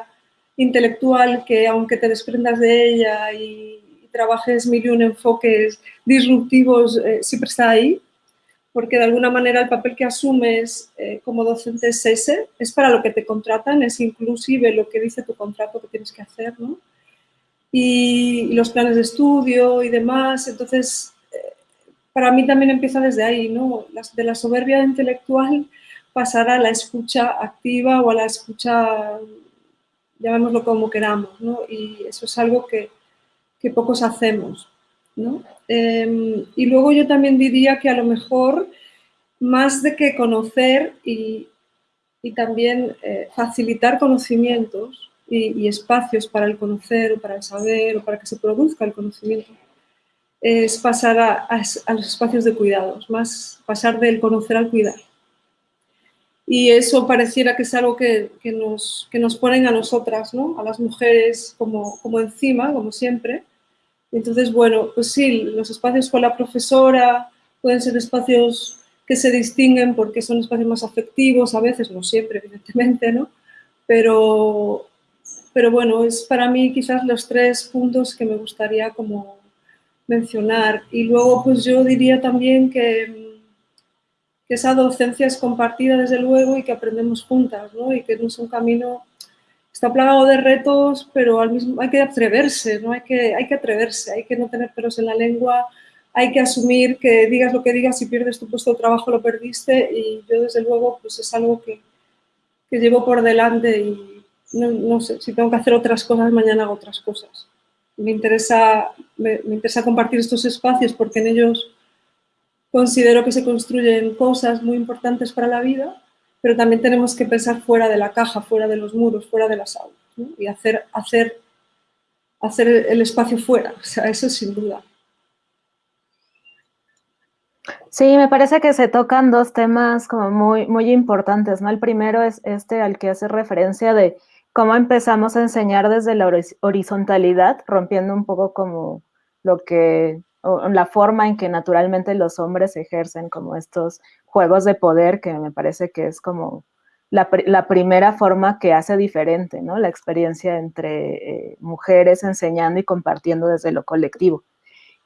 intelectual que aunque te desprendas de ella y, trabajes mil y un enfoques disruptivos, eh, siempre está ahí, porque de alguna manera el papel que asumes eh, como docente es ese, es para lo que te contratan, es inclusive lo que dice tu contrato que tienes que hacer, ¿no? y los planes de estudio y demás, entonces para mí también empieza desde ahí, ¿no? De la soberbia intelectual pasar a la escucha activa o a la escucha, llamémoslo como queramos, ¿no? Y eso es algo que, pocos hacemos, Em, y luego yo también diría que a lo mejor, más de que conocer y, también eh, facilitar conocimientos y, y espacios para el conocer o para el saber o para que se produzca el conocimiento, es pasar a, los espacios de cuidados, más pasar del conocer al cuidar. Y eso pareciera que es algo que, nos, nos ponen a nosotras, ¿no? a las mujeres como, como encima, como siempre. Entonces, bueno, pues sí, los espacios con la profesora pueden ser espacios que se distinguen porque son espacios más afectivos, a veces, no siempre, evidentemente, ¿no? Pero, pero bueno, es para mí quizás los tres puntos que me gustaría como mencionar. Y luego, pues yo diría también que, esa docencia es compartida desde luego y que aprendemos juntas, ¿no? Y que no es un camino, está plagado de retos, pero al mismo hay que atreverse, ¿no? Hay que, hay que atreverse, hay que no tener pelos en la lengua, hay que asumir que digas lo que digas, si pierdes tu puesto de trabajo lo perdiste y yo desde luego pues es algo que, que llevo por delante y no, no sé, si tengo que hacer otras cosas, mañana hago otras cosas me interesa, me, interesa compartir estos espacios porque en ellos considero que se construyen cosas muy importantes para la vida pero también tenemos que pensar fuera de la caja, fuera de los muros, fuera de las aulas, y hacer, hacer, hacer el espacio fuera, o sea, eso sin duda. Sí, me parece que se tocan dos temas como muy, muy importantes, ¿no? El primero es este al que hace referencia de cómo empezamos a enseñar desde la horizontalidad, rompiendo un poco como lo que, la forma en que naturalmente los hombres ejercen como estos juegos de poder, que me parece que es como la, primera forma que hace diferente, ¿no? La experiencia entre eh, mujeres enseñando y compartiendo desde lo colectivo.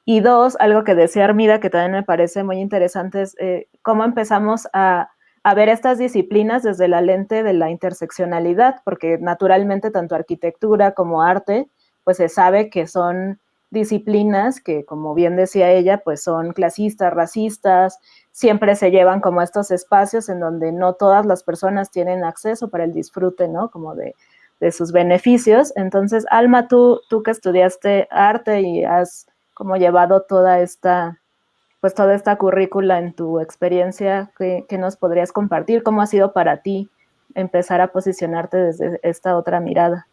Y dos, algo que decía Armida, que también me parece muy interesante, es eh, cómo empezamos a, ver estas disciplinas desde la lente de la interseccionalidad, porque naturalmente tanto arquitectura como arte, pues se sabe que son disciplinas que, como bien decía ella, pues son clasistas, racistas, siempre se llevan como estos espacios en donde no todas las personas tienen acceso para el disfrute, ¿no? Como de, de sus beneficios. Entonces, Alma, tú, tú que estudiaste arte y has como llevado toda esta, pues toda esta currícula en tu experiencia, ¿qué, nos podrías compartir? ¿Cómo ha sido para ti empezar a posicionarte desde esta otra mirada?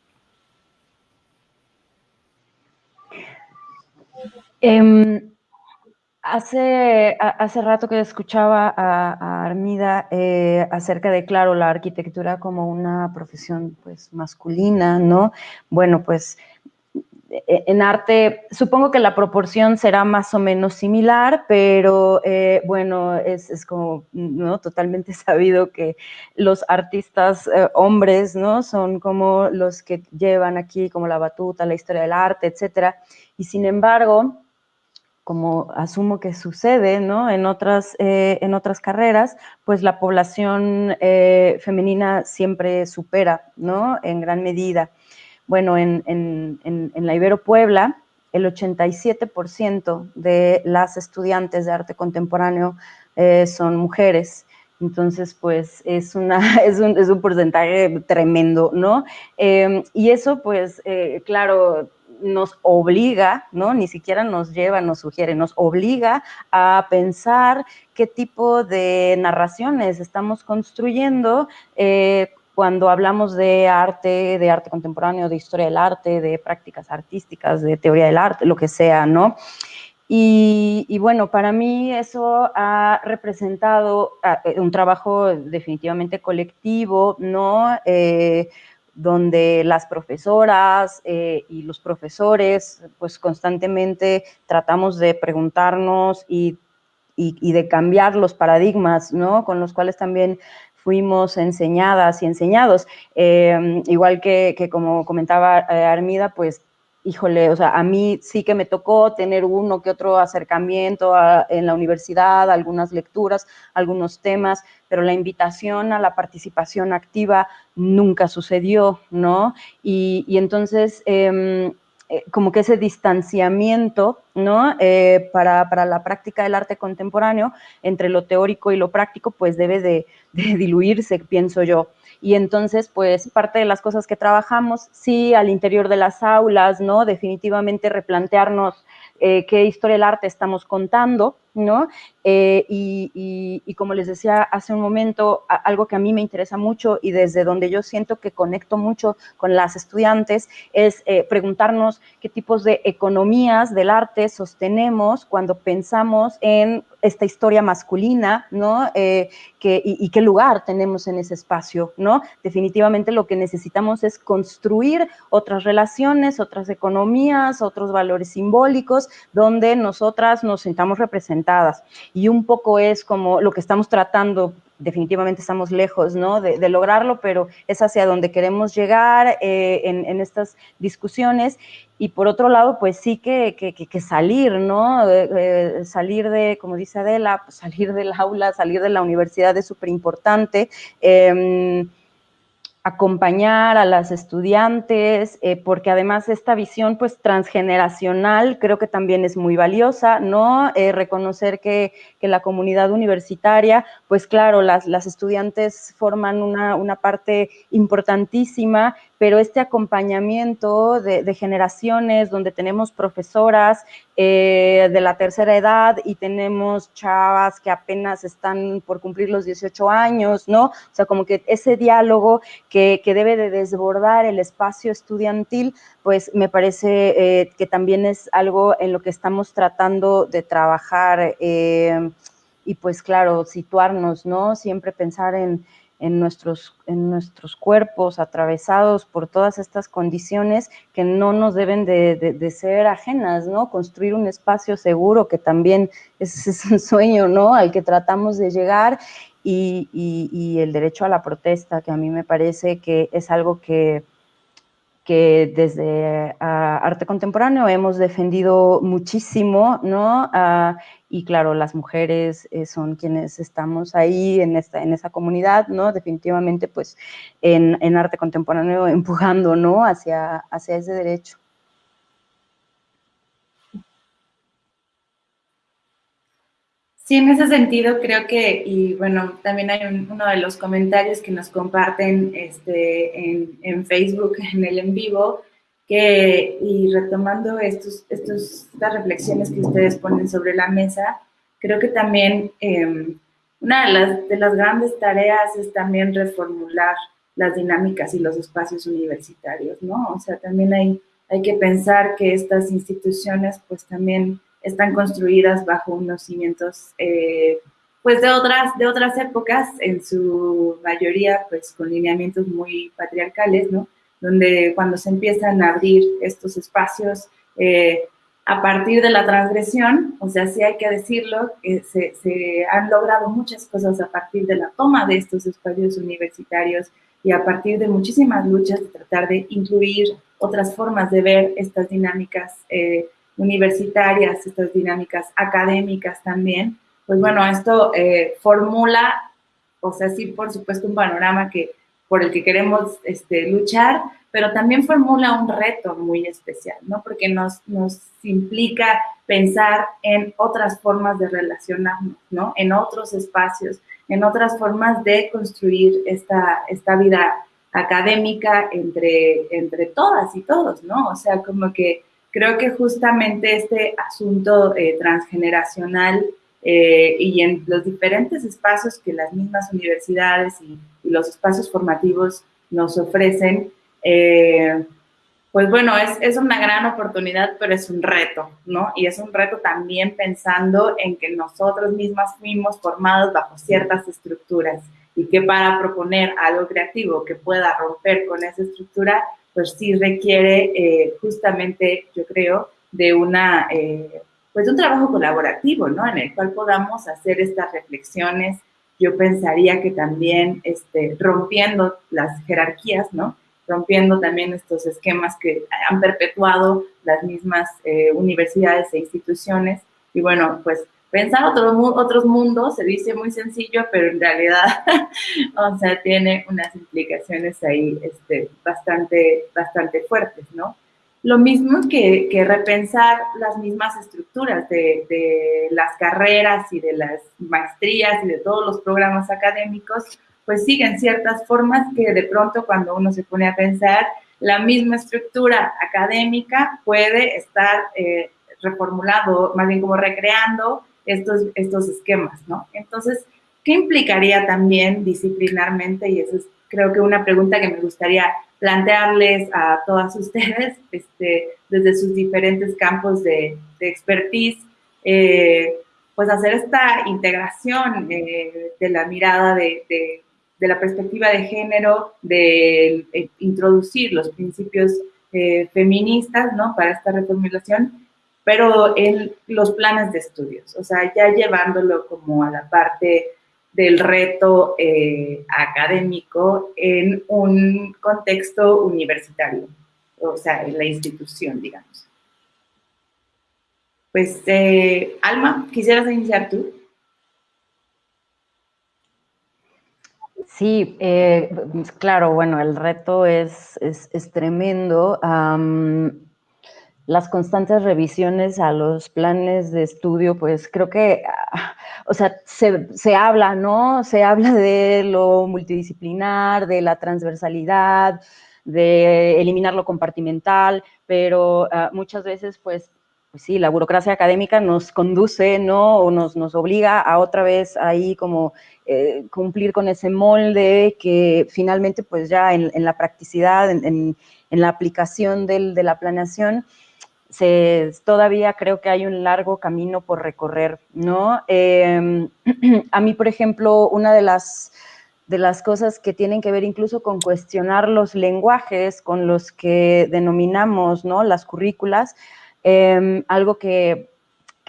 Em, hace, hace rato que escuchaba a, Armida eh, acerca de, claro, la arquitectura como una profesión pues masculina, ¿no? Bueno, pues e, en arte, supongo que la proporción será más o menos similar, pero eh, bueno, es, como ¿no? totalmente sabido que los artistas eh, hombres ¿no? son como los que llevan aquí como la batuta, la historia del arte, etc. Y sin embargo, como asumo que sucede ¿no? en, otras, eh, en otras carreras, pues la población femenina siempre supera ¿no? en gran medida. Bueno, en, la Ibero Puebla, el 87% de las estudiantes de arte contemporáneo eh, son mujeres. Entonces, pues es, una, es, un, es un porcentaje tremendo, ¿no? Y eso, pues, eh, claro, nos obliga, ¿no? Ni siquiera nos lleva, nos sugiere, nos obliga a pensar qué tipo de narraciones estamos construyendo eh, cuando hablamos de arte, de arte contemporáneo, de historia del arte, de prácticas artísticas, de teoría del arte, lo que sea, ¿no? Y, bueno, para mí eso ha representado ah, eh, un trabajo definitivamente colectivo, ¿no? Eh, donde las profesoras eh, y los profesores, pues constantemente tratamos de preguntarnos y, y, de cambiar los paradigmas, ¿no? Con los cuales también fuimos enseñadas y enseñados. Em, igual que, como comentaba eh, Armida, pues híjole, o sea, a mí sí que me tocó tener uno que otro acercamiento en la universidad, algunas lecturas, algunos temas, pero la invitación a la participación activa nunca sucedió, ¿no? Y, entonces, em, eh, como que ese distanciamiento, ¿no? Eh, para, la práctica del arte contemporáneo, entre lo teórico y lo práctico, pues debe de, diluirse, pienso yo. Y entonces, pues parte de las cosas que trabajamos, sí, al interior de las aulas, ¿no? Definitivamente replantearnos eh, qué historia del arte estamos contando, ¿no? Eh, y, como les decía hace un momento, algo que a mí me interesa mucho y desde donde yo siento que conecto mucho con las estudiantes es eh, preguntarnos qué tipos de economías del arte sostenemos cuando pensamos en esta historia masculina, ¿no? Eh, y, qué lugar tenemos en ese espacio, ¿no? Definitivamente lo que necesitamos es construir otras relaciones, otras economías, otros valores simbólicos, donde nosotras nos sintamos representadas y un poco es como lo que estamos tratando, definitivamente estamos lejos ¿no? de, lograrlo, pero es hacia donde queremos llegar eh, en, estas discusiones. Y por otro lado, pues sí que, que, salir, ¿no? salir de, como dice Adela, pues salir del aula, salir de la universidad es súper importante. Em, acompañar a las estudiantes, eh, porque además esta visión pues transgeneracional creo que también es muy valiosa, ¿no? Eh, reconocer que, la comunidad universitaria, pues claro, las, las estudiantes forman una, una parte importantísima, pero este acompañamiento de, generaciones donde tenemos profesoras eh, de la tercera edad y tenemos chavas que apenas están por cumplir los 18 años, ¿no? O sea, como que ese diálogo que, debe de desbordar el espacio estudiantil, pues me parece eh, que también es algo en lo que estamos tratando de trabajar eh, y pues claro, situarnos, ¿no? Siempre pensar en, en nuestros, en nuestros cuerpos atravesados por todas estas condiciones que no nos deben de, ser ajenas, ¿no? Construir un espacio seguro, que también es, un sueño, ¿no? Al que tratamos de llegar y, y, el derecho a la protesta, que a mí me parece que es algo que, que desde arte contemporáneo hemos defendido muchísimo, ¿no? y claro, las mujeres eh, son quienes estamos ahí en, esta, en esa comunidad, ¿no? Definitivamente, pues, en, en arte contemporáneo empujando, ¿no? Hacia, hacia ese derecho. Sí, en ese sentido creo que, y bueno, también hay uno de los comentarios que nos comparten este, en, en, Facebook, en el en vivo, que, y retomando estos, estos, estas reflexiones que ustedes ponen sobre la mesa, creo que también em, una de las, de las grandes tareas es también reformular las dinámicas y los espacios universitarios, ¿no? O sea, también hay, hay que pensar que estas instituciones pues también están construidas bajo unos cimientos eh, pues de otras, de otras épocas, en su mayoría pues con lineamientos muy patriarcales, ¿no? Donde cuando se empiezan a abrir estos espacios eh, a partir de la transgresión, o sea, sí hay que decirlo, que se, han logrado muchas cosas a partir de la toma de estos espacios universitarios y a partir de muchísimas luchas de tratar de incluir otras formas de ver estas dinámicas eh, universitarias, estas dinámicas académicas también, pues bueno, esto eh, formula, o sea, sí, por supuesto, un panorama que, por el que queremos este, luchar, pero también formula un reto muy especial, ¿no? Porque nos, nos implica pensar en otras formas de relacionarnos, ¿no? En otros espacios, en otras formas de construir esta, esta vida académica entre, entre todas y todos, ¿no? O sea, como que creo que justamente este asunto eh, transgeneracional eh, y en los diferentes espacios que las mismas universidades y, los espacios formativos nos ofrecen, eh, pues bueno, es, es, una gran oportunidad, pero es un reto, ¿no? Y es un reto también pensando en que nosotros mismas fuimos formados bajo ciertas estructuras y que para proponer algo creativo que pueda romper con esa estructura, pues sí requiere eh, justamente, yo creo, de una, eh, pues un trabajo colaborativo, ¿no? En el cual podamos hacer estas reflexiones. Yo pensaría que también este, rompiendo las jerarquías, ¿no? Rompiendo también estos esquemas que han perpetuado las mismas eh, universidades e instituciones. Y bueno, pues pensar otros, otros mundos se dice muy sencillo, pero en realidad, o sea, tiene unas implicaciones ahí este, bastante, bastante fuertes, ¿no? Lo mismo que, que repensar las mismas estructuras de, de, las carreras y de las maestrías y de todos los programas académicos, pues siguen ciertas formas que de pronto cuando uno se pone a pensar, la misma estructura académica puede estar eh, reformulado, más bien como recreando estos, estos esquemas, ¿no? Entonces, ¿qué implicaría también disciplinarmente? Y eso es creo que una pregunta que me gustaría plantearles a todas ustedes este, desde sus diferentes campos de, expertise, eh, pues hacer esta integración eh, de la mirada de, de, la perspectiva de género, de eh, introducir los principios feministas, ¿no? Para esta reformulación pero en los planes de estudios, o sea, ya llevándolo como a la parte del reto eh, académico en un contexto universitario, o sea, en la institución, digamos. Pues, eh, Alma, ¿quisieras iniciar tú? Sí, eh, claro, bueno, el reto es, es, tremendo las constantes revisiones a los planes de estudio, pues creo que, o sea, se, habla, ¿no? Se habla de lo multidisciplinar, de la transversalidad, de eliminar lo compartimental, pero ah, muchas veces pues pues sí, la burocracia académica nos conduce, ¿no? O nos, nos obliga a otra vez ahí como eh, cumplir con ese molde que finalmente pues ya en, la practicidad, en, la aplicación de la planeación, se, todavía creo que hay un largo camino por recorrer, ¿no? Em, a mí, por ejemplo, una de las, de las cosas que tienen que ver incluso con cuestionar los lenguajes con los que denominamos, ¿no? Las currículas, Em, algo que,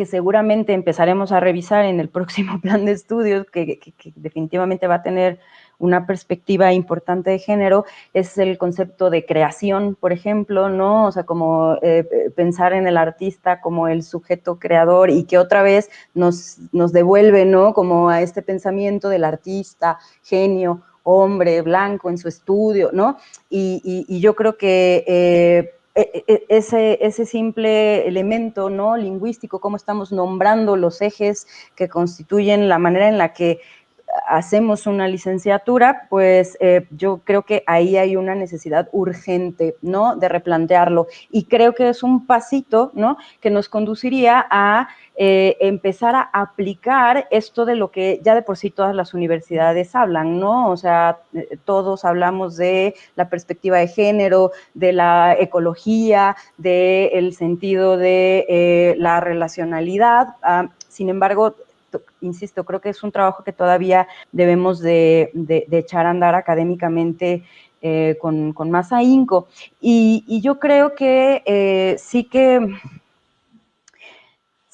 seguramente empezaremos a revisar en el próximo plan de estudios, que, definitivamente va a tener una perspectiva importante de género, es el concepto de creación, por ejemplo, ¿no? O sea, como eh, pensar en el artista como el sujeto creador y que otra vez nos, nos devuelve, ¿no? Como a este pensamiento del artista, genio, hombre, blanco en su estudio, ¿no? Y, yo creo que... Eh, e, e, ese, ese simple elemento ¿no? lingüístico, cómo estamos nombrando los ejes que constituyen la manera en la que hacemos una licenciatura, pues eh, yo creo que ahí hay una necesidad urgente, ¿no? De replantearlo. Y creo que es un pasito, ¿no? Que nos conduciría a eh, empezar a aplicar esto de lo que ya de por sí todas las universidades hablan, ¿no? O sea, eh, todos hablamos de la perspectiva de género, de la ecología, del sentido de la relacionalidad. Ah, sin embargo, insisto, creo que es un trabajo que todavía debemos de, echar a andar académicamente eh, con, más ahínco. Y, yo creo que eh, sí que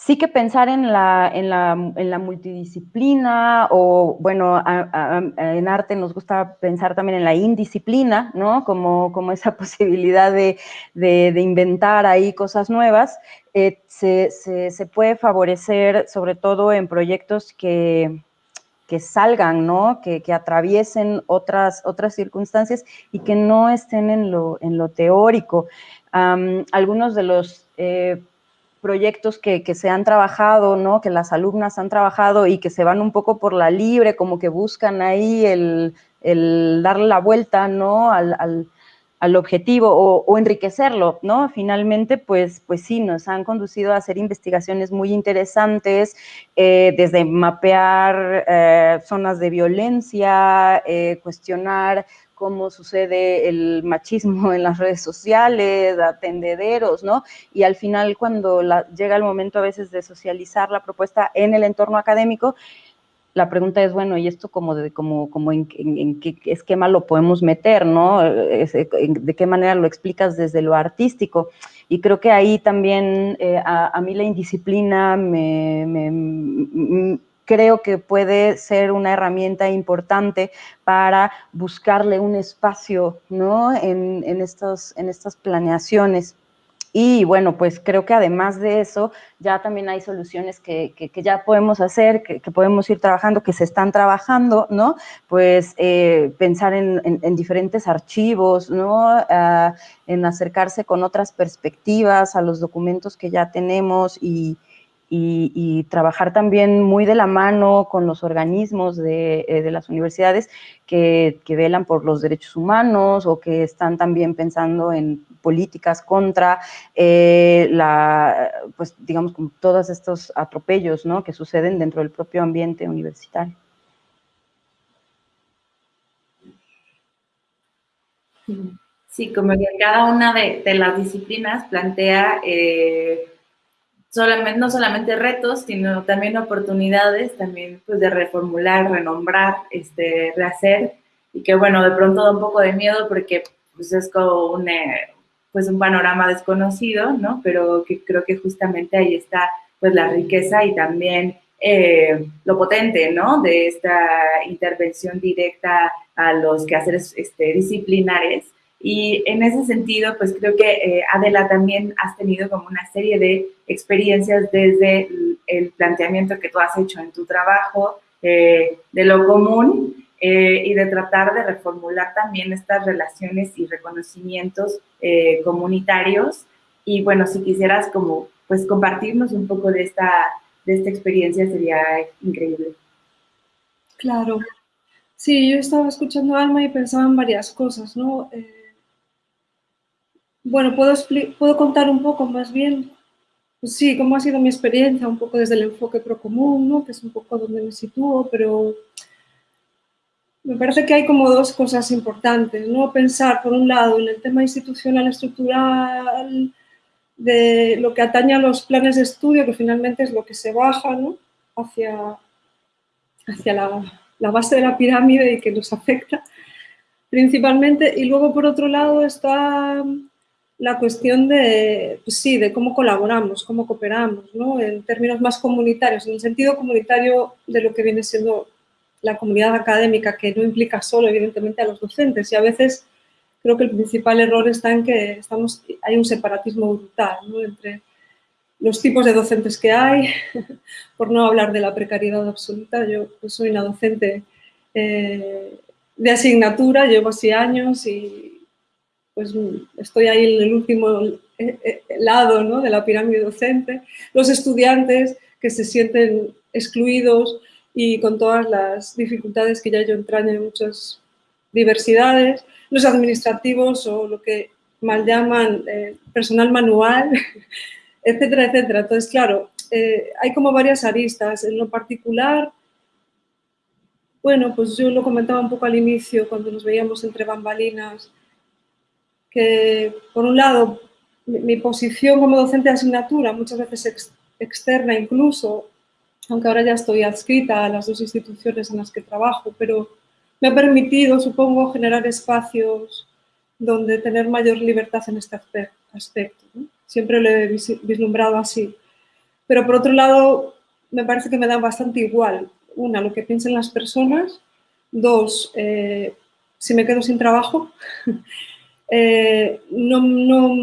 sí que pensar en la, en la, multidisciplina o, bueno, en arte nos gusta pensar también en la indisciplina, ¿no? Como, como esa posibilidad de, inventar ahí cosas nuevas, eh, se, puede favorecer sobre todo en proyectos que, salgan, ¿no? Que, atraviesen otras, otras circunstancias y que no estén en lo, en lo teórico. algunos de los eh, proyectos que, se han trabajado, ¿no? Que las alumnas han trabajado y que se van un poco por la libre, como que buscan ahí el, darle la vuelta, ¿no? Al, objetivo o, enriquecerlo, ¿no? Finalmente, pues, pues sí, nos han conducido a hacer investigaciones muy interesantes, eh, desde mapear eh, zonas de violencia, eh, cuestionar cómo sucede el machismo en las redes sociales, atendederos, ¿no? Y al final, cuando llega el momento a veces de socializar la propuesta en el entorno académico, la pregunta es, bueno, ¿y esto como, de, como, como en, qué esquema lo podemos meter, no? ¿De qué manera lo explicas desde lo artístico? Y creo que ahí también eh, a, mí la indisciplina me, creo que puede ser una herramienta importante para buscarle un espacio ¿no? en, estos, en estas planeaciones. Y bueno, pues creo que además de eso, ya también hay soluciones que, ya podemos hacer, que, podemos ir trabajando, que se están trabajando, ¿no? Pues eh, pensar en, diferentes archivos, ¿no? Ah, en acercarse con otras perspectivas a los documentos que ya tenemos y, y, trabajar también muy de la mano con los organismos de, eh, las universidades que, velan por los derechos humanos o que están también pensando en políticas contra eh, la, pues digamos, todos estos atropellos ¿no? que suceden dentro del propio ambiente universitario. Sí, como que cada una de, las disciplinas plantea eh, solamente, no solamente retos, sino también oportunidades, también pues de reformular, renombrar, este, rehacer, y que bueno, de pronto da un poco de miedo porque pues es como un, eh, pues un panorama desconocido, ¿no? Pero que creo que justamente ahí está pues la riqueza y también eh, lo potente, ¿no? De esta intervención directa a los quehaceres este, disciplinares y en ese sentido, pues creo que eh, Adela también has tenido como una serie de experiencias desde el, planteamiento que tú has hecho en tu trabajo eh, de lo común eh, y de tratar de reformular también estas relaciones y reconocimientos comunitarios. Y bueno, si quisieras como pues compartirnos un poco de esta, de esta experiencia sería increíble. Claro. Sí, yo estaba escuchando Alma y pensaba en varias cosas, ¿no? Bueno, puedo, puedo contar un poco más bien, pues sí, cómo ha sido mi experiencia, un poco desde el enfoque procomún, ¿no? que es un poco donde me sitúo, pero me parece que hay como dos cosas importantes, ¿no? Pensar, por un lado, en el tema institucional estructural, de lo que atañe a los planes de estudio, que finalmente es lo que se baja ¿no? hacia, hacia la, la, base de la pirámide y que nos afecta principalmente. Y luego, por otro lado, está la cuestión de, pues sí, de cómo colaboramos, cómo cooperamos, ¿no? en términos más comunitarios, en el sentido comunitario de lo que viene siendo la comunidad académica, que no implica solo, evidentemente, a los docentes. Y a veces creo que el principal error está en que estamos, hay un separatismo brutal entre los tipos de docentes que hay, por no hablar de la precariedad absoluta. Yo pues, soy una docente eh, de asignatura, llevo así años y pues estoy ahí en el último eh, eh, lado ¿no? de la pirámide docente. Los estudiantes que se sienten excluidos y con todas las dificultades que ya yo entraña en muchas diversidades los administrativos o lo que mal llaman eh, personal manual, etcétera, etcétera. Entonces, claro, hay como varias aristas. En lo particular, bueno, pues yo lo comentaba un poco al inicio cuando nos veíamos entre bambalinas, que por un lado mi, posición como docente de asignatura, muchas veces externa incluso, aunque ahora ya estoy adscrita a las dos instituciones en las que trabajo, pero me ha permitido, supongo, generar espacios donde tener mayor libertad en este aspecto. Siempre lo he vislumbrado así. Pero por otro lado, me parece que me da bastante igual. Una, lo que piensen las personas. Dos, eh, si me quedo sin trabajo. Eh, no, no,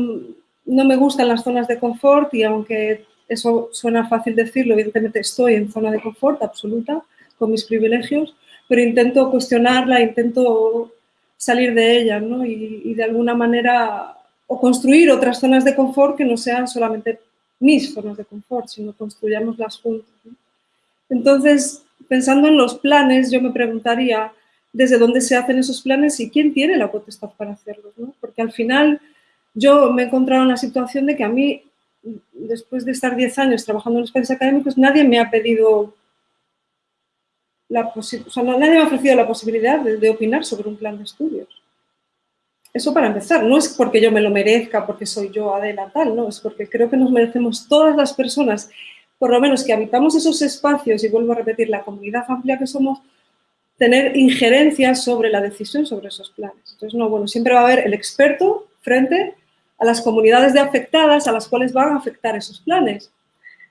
no me gustan las zonas de confort y aunque eso suena fácil decirlo, evidentemente estoy en zona de confort absoluta con mis privilegios, pero intento cuestionarla, intento salir de ella ¿no? y, de alguna manera o construir otras zonas de confort que no sean solamente mis zonas de confort, sino construyámoslas juntos. Entonces, pensando en los planes, yo me preguntaría desde dónde se hacen esos planes y quién tiene la potestad para hacerlos, ¿no? porque al final yo me he encontrado en la situación de que a mí, después de estar 10 años trabajando en los planes académicos, nadie me ha pedido la nadie me ha ofrecido la posibilidad de, opinar sobre un plan de estudios. Eso para empezar, no es porque yo me lo merezca, porque soy yo Adela tal, no, es porque creo que nos merecemos todas las personas, por lo menos que habitamos esos espacios, y vuelvo a repetir, la comunidad amplia que somos, tener injerencias sobre la decisión sobre esos planes. Entonces, no, bueno, siempre va a haber el experto frente a las comunidades de afectadas a las cuales van a afectar esos planes.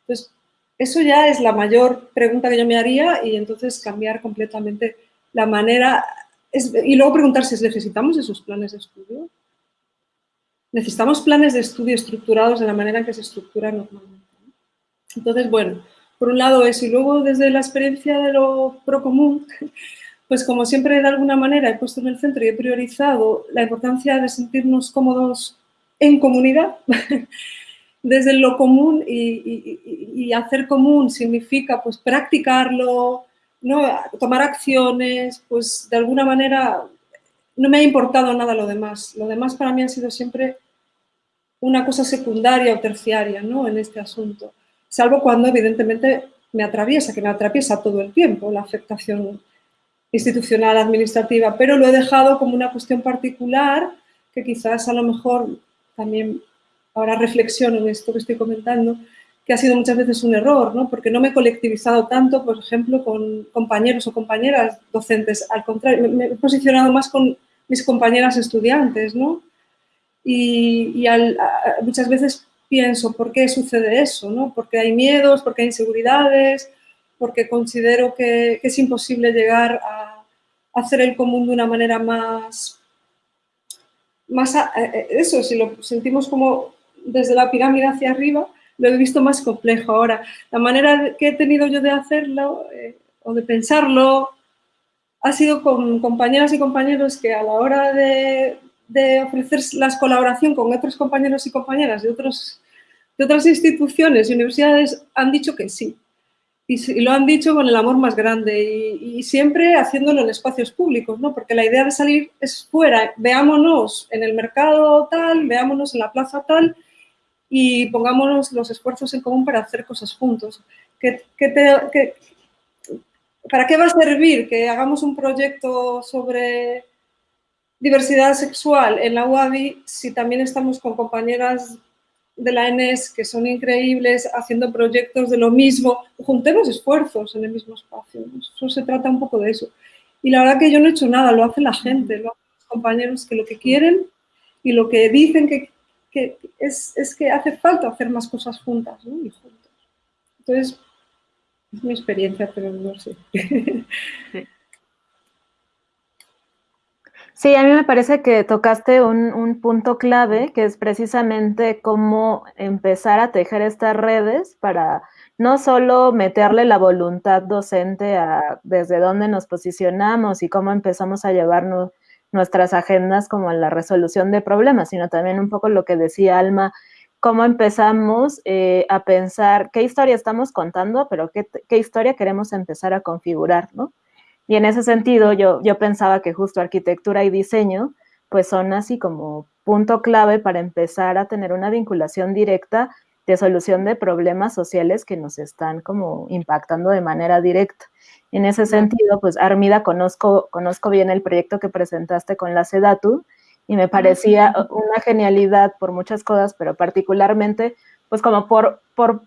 Entonces, eso ya es la mayor pregunta que yo me haría y entonces cambiar completamente la manera y luego preguntarse, ¿necesitamos esos planes de estudio? Necesitamos planes de estudio estructurados de la manera en que se estructura normalmente. Entonces, bueno, por un lado eso y luego desde la experiencia de lo procomún, pues como siempre de alguna manera he puesto en el centro y he priorizado la importancia de sentirnos cómodos en comunidad, desde lo común y, hacer común significa pues practicarlo, ¿no? tomar acciones, pues de alguna manera no me ha importado nada lo demás. Lo demás para mí ha sido siempre una cosa secundaria o terciaria ¿no? en este asunto, salvo cuando evidentemente me atraviesa, que me atraviesa todo el tiempo la afectación institucional, administrativa, pero lo he dejado como una cuestión particular que quizás a lo mejor también ahora reflexiono en esto que estoy comentando, que ha sido muchas veces un error, ¿no? porque no me he colectivizado tanto, por ejemplo, con compañeros o compañeras docentes. Al contrario, me, he posicionado más con mis compañeras estudiantes. ¿no? Y, muchas veces pienso, ¿por qué sucede eso? ¿no? Porque hay miedos, porque hay inseguridades, porque considero que, es imposible llegar a, hacer el común de una manera más más eso, si lo sentimos como desde la pirámide hacia arriba, lo he visto más complejo. Ahora, la manera que he tenido yo de hacerlo eh, o de pensarlo ha sido con compañeras y compañeros que a la hora de, ofrecer la colaboración con otros compañeros y compañeras de, otros, de otras instituciones y universidades han dicho que sí. y, lo han dicho con el amor más grande y, siempre haciéndolo en espacios públicos, ¿no? Porque la idea de salir es fuera, veámonos en el mercado tal, veámonos en la plaza tal y pongámonos los esfuerzos en común para hacer cosas juntos. ¿Para qué va a servir que hagamos un proyecto sobre diversidad sexual en la UABI si también estamos con compañeras de la ENES que son increíbles haciendo proyectos de lo mismo? Juntemos esfuerzos en el mismo espacio. Eso se trata un poco de eso. Y la verdad que yo no he hecho nada, lo hace la gente, lo hacen los compañeros que lo que quieren y lo que dicen que, es, que hace falta hacer más cosas juntas y juntos. Entonces, es mi experiencia, pero no sé. Sí, a mí me parece que tocaste un, punto clave, que es precisamente cómo empezar a tejer estas redes para no solo meterle la voluntad docente a desde dónde nos posicionamos y cómo empezamos a llevarnos nuestras agendas como a la resolución de problemas, sino también un poco lo que decía Alma, cómo empezamos eh, a pensar qué historia estamos contando, pero qué, qué historia queremos empezar a configurar, ¿no? Y en ese sentido, yo, yo pensaba que justo arquitectura y diseño, pues son así como punto clave para empezar a tener una vinculación directa de solución de problemas sociales que nos están como impactando de manera directa. En ese sentido, pues Armida, conozco, conozco bien el proyecto que presentaste con la SEDATU y me parecía una genialidad por muchas cosas, pero particularmente, pues como por, por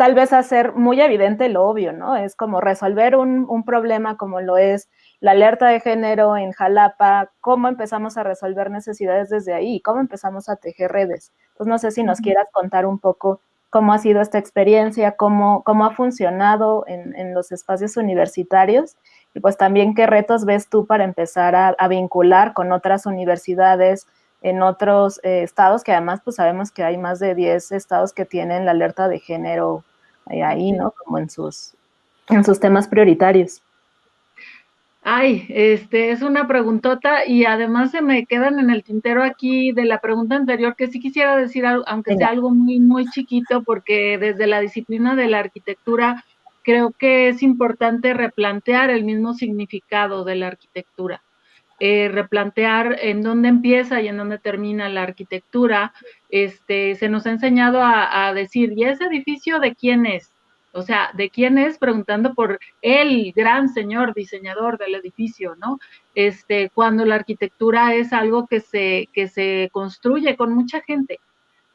tal vez hacer muy evidente lo obvio, ¿no? Es como resolver un, problema como lo es la alerta de género en Jalapa, cómo empezamos a resolver necesidades desde ahí, cómo empezamos a tejer redes. Pues no sé si nos quieras contar un poco cómo ha sido esta experiencia, cómo, cómo ha funcionado en, los espacios universitarios y pues también qué retos ves tú para empezar a, vincular con otras universidades en otros eh, estados, que además pues sabemos que hay más de 10 estados que tienen la alerta de género ahí, ¿no? Como en sus, en sus temas prioritarios. Ay, este es una preguntota y además se me quedan en el tintero aquí de la pregunta anterior que sí quisiera decir, aunque sea algo muy, muy chiquito, porque desde la disciplina de la arquitectura creo que es importante replantear el mismo significado de la arquitectura. Eh, replantear en dónde empieza y en dónde termina la arquitectura. Este, se nos ha enseñado a, decir, ¿y ese edificio de quién es? O sea, ¿de quién es? Preguntando por el gran señor diseñador del edificio, ¿no? Este, cuando la arquitectura es algo que se, que se construye con mucha gente.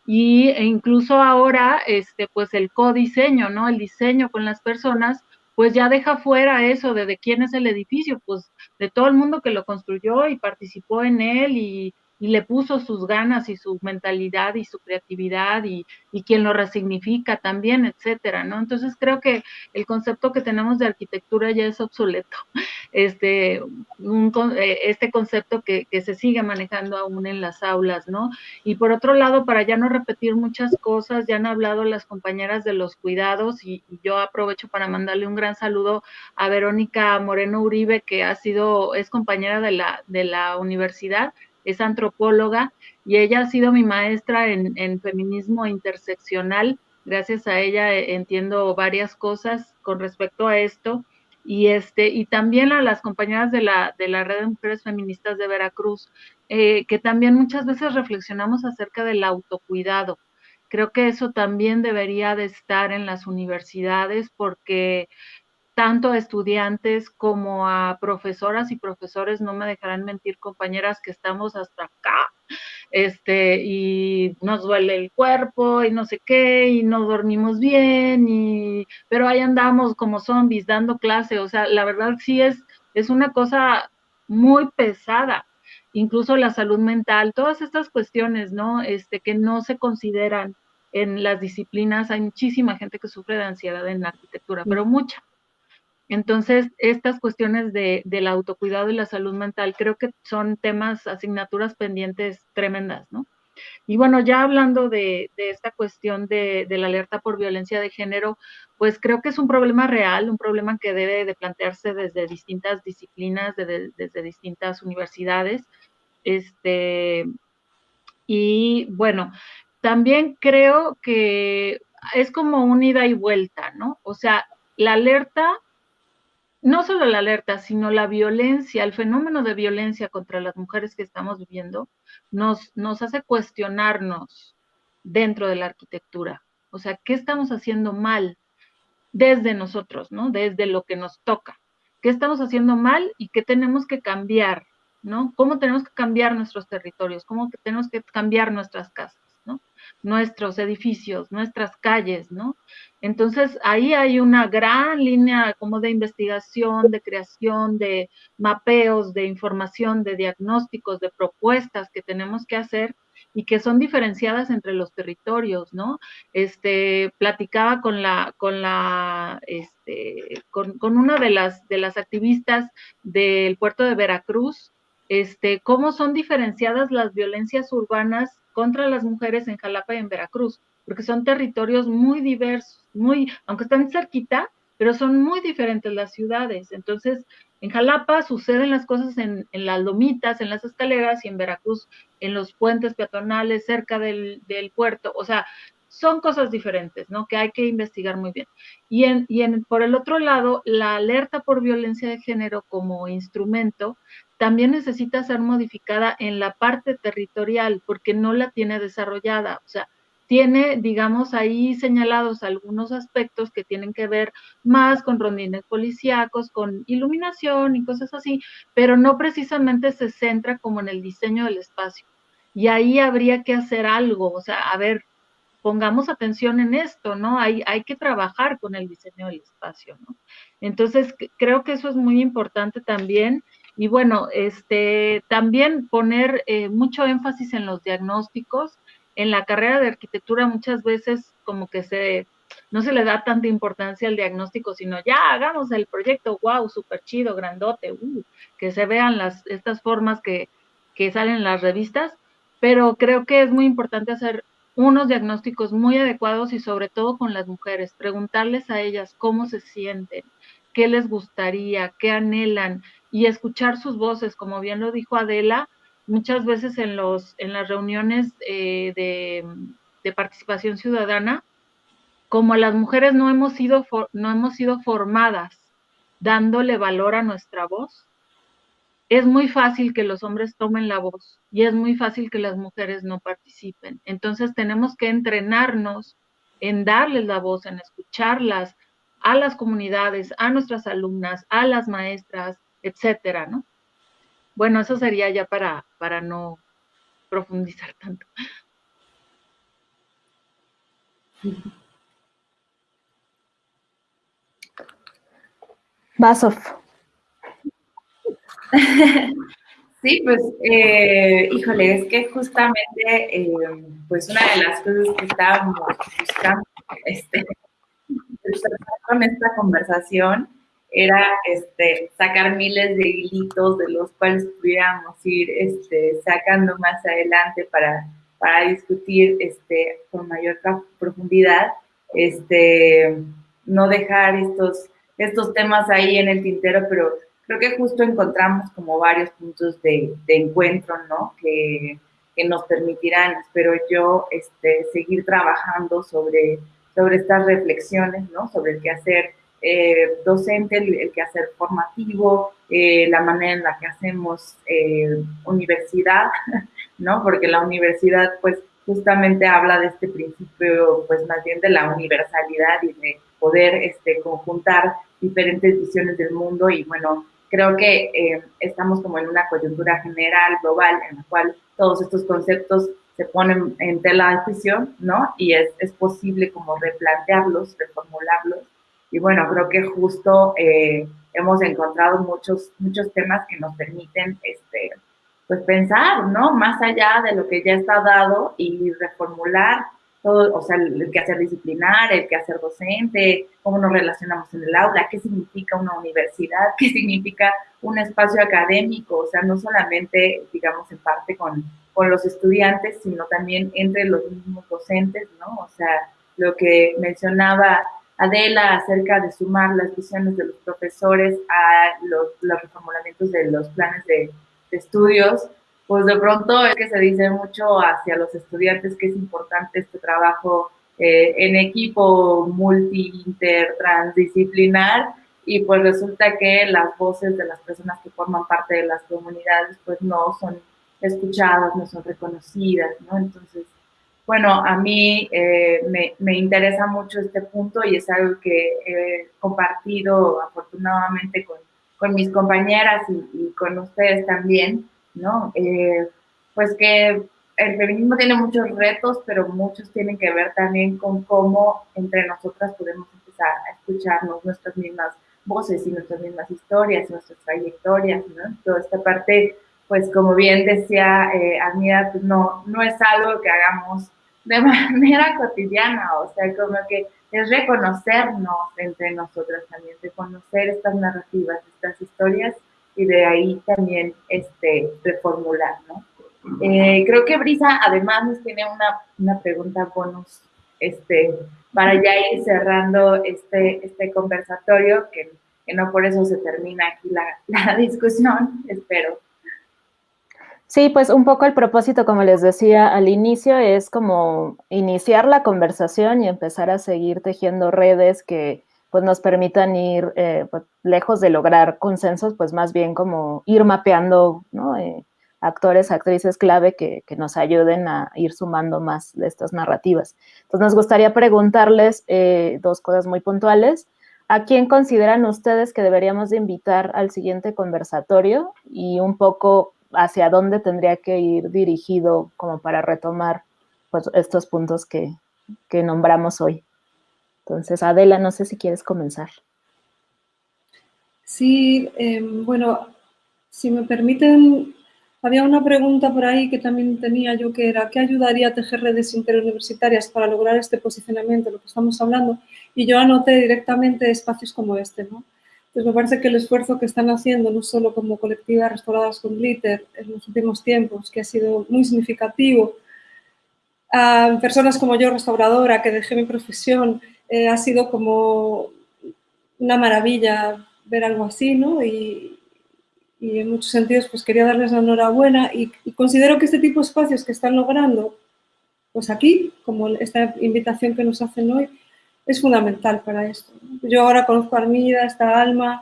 Y e incluso ahora, este, pues el codiseño, ¿no? El diseño con las personas, pues ya deja fuera eso de de quién es el edificio, pues de todo el mundo que lo construyó y participó en él y, y le puso sus ganas y su mentalidad y su creatividad y, y, quien lo resignifica también, etcétera, ¿no? Entonces creo que el concepto que tenemos de arquitectura ya es obsoleto, este, un, eh, este concepto que, que, se sigue manejando aún en las aulas, ¿no? Y por otro lado, para ya no repetir muchas cosas, ya han hablado las compañeras de los cuidados y, y yo aprovecho para mandarle un gran saludo a Verónica Moreno Uribe, que ha sido, es compañera de la, de la universidad es antropóloga y ella ha sido mi maestra en, feminismo interseccional. Gracias a ella eh, entiendo varias cosas con respecto a esto. Y, este, y también a las compañeras de la, de la Red de Mujeres Feministas de Veracruz, eh, que también muchas veces reflexionamos acerca del autocuidado. Creo que eso también debería de estar en las universidades porque tanto a estudiantes como a profesoras y profesores, no me dejarán mentir compañeras que estamos hasta acá, este, y nos duele el cuerpo y no sé qué, y no dormimos bien, y, pero ahí andamos como zombies dando clase, o sea, la verdad sí es, es una cosa muy pesada, incluso la salud mental, todas estas cuestiones, ¿no? Este, que no se consideran en las disciplinas, hay muchísima gente que sufre de ansiedad en la arquitectura, pero mucha. Entonces, estas cuestiones de, del autocuidado y la salud mental creo que son temas, asignaturas pendientes tremendas, ¿no? Y bueno, ya hablando de, esta cuestión de, la alerta por violencia de género, pues creo que es un problema real, un problema que debe de plantearse desde distintas disciplinas, desde distintas universidades. Este, y bueno, también creo que es como un ida y vuelta, ¿no? O sea, la alerta, no solo la alerta, sino la violencia, el fenómeno de violencia contra las mujeres que estamos viviendo, nos, nos hace cuestionarnos dentro de la arquitectura. O sea, ¿qué estamos haciendo mal desde nosotros, ¿no? Desde lo que nos toca. ¿Qué estamos haciendo mal y qué tenemos que cambiar, ¿no? ¿Cómo tenemos que cambiar nuestros territorios? ¿Cómo tenemos que cambiar nuestras casas? Nuestros edificios, nuestras calles, ¿no? Entonces ahí hay una gran línea como de investigación, de creación, de mapeos, de información, de diagnósticos, de propuestas que tenemos que hacer y que son diferenciadas entre los territorios, ¿no? Este, platicaba con la, con la, este, con, con una de las, de las activistas del puerto de Veracruz, este, cómo son diferenciadas las violencias urbanas contra las mujeres en Jalapa y en Veracruz, porque son territorios muy diversos, muy, aunque están cerquita, pero son muy diferentes las ciudades. Entonces, en Jalapa suceden las cosas en, las lomitas, en las escaleras, y en Veracruz en los puentes peatonales cerca del, puerto. O sea, son cosas diferentes, ¿no? Que hay que investigar muy bien. Y, en, y en, por el otro lado, la alerta por violencia de género como instrumento también necesita ser modificada en la parte territorial porque no la tiene desarrollada. O sea, tiene, digamos, ahí señalados algunos aspectos que tienen que ver más con rondines policíacos, con iluminación y cosas así, pero no precisamente se centra como en el diseño del espacio. Y ahí habría que hacer algo, o sea, a ver, pongamos atención en esto, ¿no? Hay, hay que trabajar con el diseño del espacio, ¿no? Entonces, creo que eso es muy importante también y bueno, este, también poner eh, mucho énfasis en los diagnósticos. En la carrera de arquitectura muchas veces como que se, no se le da tanta importancia al diagnóstico, sino ya hagamos el proyecto, wow, súper chido, grandote, uh, que se vean las, estas formas que, que salen en las revistas, pero creo que es muy importante hacer unos diagnósticos muy adecuados y sobre todo con las mujeres, preguntarles a ellas cómo se sienten, qué les gustaría, qué anhelan, y escuchar sus voces, como bien lo dijo Adela, muchas veces en, los, en las reuniones eh, de, participación ciudadana, como las mujeres no hemos, sido no hemos sido formadas dándole valor a nuestra voz, es muy fácil que los hombres tomen la voz y es muy fácil que las mujeres no participen. Entonces tenemos que entrenarnos en darles la voz, en escucharlas a las comunidades, a nuestras alumnas, a las maestras, etcétera, ¿no? Bueno, eso sería ya para, para no profundizar tanto. Basov. Sí, pues, eh, híjole, es que justamente, eh, pues una de las cosas que estábamos buscando este, con esta conversación era este, sacar miles de hilitos de los cuales pudiéramos ir este, sacando más adelante para, para discutir este, con mayor profundidad, este, no dejar estos, estos temas ahí en el tintero, pero creo que justo encontramos como varios puntos de, de encuentro, ¿no? Que, que, nos permitirán, espero yo, este, seguir trabajando sobre, sobre estas reflexiones, ¿no? Sobre el qué hacer eh, docente, el, quehacer formativo, eh, la manera en la que hacemos eh, universidad, ¿no? Porque la universidad, pues, justamente habla de este principio, pues, más bien de la universalidad y de poder este, conjuntar diferentes visiones del mundo y, bueno, creo que estamos como en una coyuntura general, global, en la cual todos estos conceptos se ponen en tela de juicio, ¿no? Y es, es posible como replantearlos, reformularlos y bueno, creo que justo eh, hemos encontrado muchos, muchos temas que nos permiten este, pues pensar, ¿no? Más allá de lo que ya está dado y reformular todo, o sea, el, que hacer disciplinar, el que hacer docente, cómo nos relacionamos en el aula, qué significa una universidad, qué significa un espacio académico, o sea, no solamente, digamos, en parte con, con los estudiantes, sino también entre los mismos docentes, ¿no? O sea, lo que mencionaba Adela acerca de sumar las visiones de los profesores a los, los reformulamientos de los planes de, estudios, pues de pronto es que se dice mucho hacia los estudiantes que es importante este trabajo eh, en equipo multi-inter transdisciplinar y pues resulta que las voces de las personas que forman parte de las comunidades pues no son escuchadas, no son reconocidas, ¿no? Entonces, bueno, a mí eh, me, me, interesa mucho este punto y es algo que he compartido afortunadamente con, con mis compañeras y, con ustedes también, ¿no? Eh, pues que el feminismo tiene muchos retos, pero muchos tienen que ver también con cómo entre nosotras podemos empezar a escucharnos nuestras mismas voces y nuestras mismas historias, nuestras trayectorias, ¿no? Toda esta parte, pues como bien decía eh, pues no, no es algo que hagamos de manera cotidiana, o sea, como que es reconocernos entre nosotras también, reconocer estas narrativas, estas historias y de ahí también este, reformular, ¿no? Eh, creo que Brisa además nos tiene una, una pregunta bonus este, para ya ir cerrando este, este conversatorio, que, que no por eso se termina aquí la, la discusión, espero. Sí, pues un poco el propósito, como les decía al inicio, es como iniciar la conversación y empezar a seguir tejiendo redes que pues nos permitan ir eh, pues, lejos de lograr consensos, pues más bien como ir mapeando eh, actores, actrices clave que, que, nos ayuden a ir sumando más de estas narrativas. Entonces nos gustaría preguntarles eh, dos cosas muy puntuales. ¿A quién consideran ustedes que deberíamos de invitar al siguiente conversatorio? Y un poco hacia dónde tendría que ir dirigido como para retomar pues, estos puntos que, nombramos hoy. Entonces, Adela, no sé si quieres comenzar. Sí, eh, bueno, si me permiten, había una pregunta por ahí que también tenía yo, que era, ¿qué ayudaría a tejer redes interuniversitarias para lograr este posicionamiento, lo que estamos hablando? Y yo anoté directamente espacios como este, ¿no? Pues me parece que el esfuerzo que están haciendo, no solo como colectivas restauradas con glitter en los últimos tiempos, que ha sido muy significativo, a personas como yo, restauradora, que dejé mi profesión, eh, ha sido como una maravilla ver algo así, ¿no? Y, y en muchos sentidos pues quería darles la enhorabuena y, y, considero que este tipo de espacios que están logrando, pues aquí, como esta invitación que nos hacen hoy, es fundamental para esto. Yo ahora conozco a Armida, esta Alma,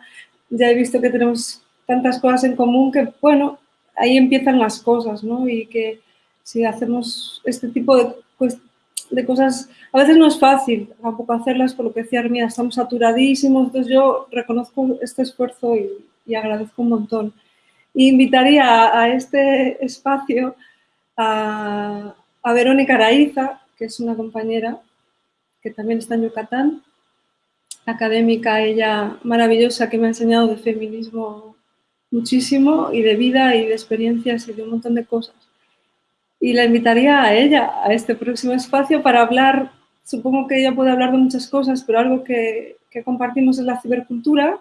ya he visto que tenemos tantas cosas en común que, bueno, ahí empiezan las cosas, ¿no? Y que si hacemos este tipo de, cosas, a veces no es fácil tampoco hacerlas, por lo que decía Armida, estamos saturadísimos, entonces yo reconozco este esfuerzo y, agradezco un montón. Y invitaría a, a este espacio a, a Verónica Araiza, que es una compañera que también está en Yucatán, académica, ella maravillosa, que me ha enseñado de feminismo muchísimo y de vida y de experiencias y de un montón de cosas. Y la invitaría a ella, a este próximo espacio, para hablar, supongo que ella puede hablar de muchas cosas, pero algo que, que compartimos es la cibercultura,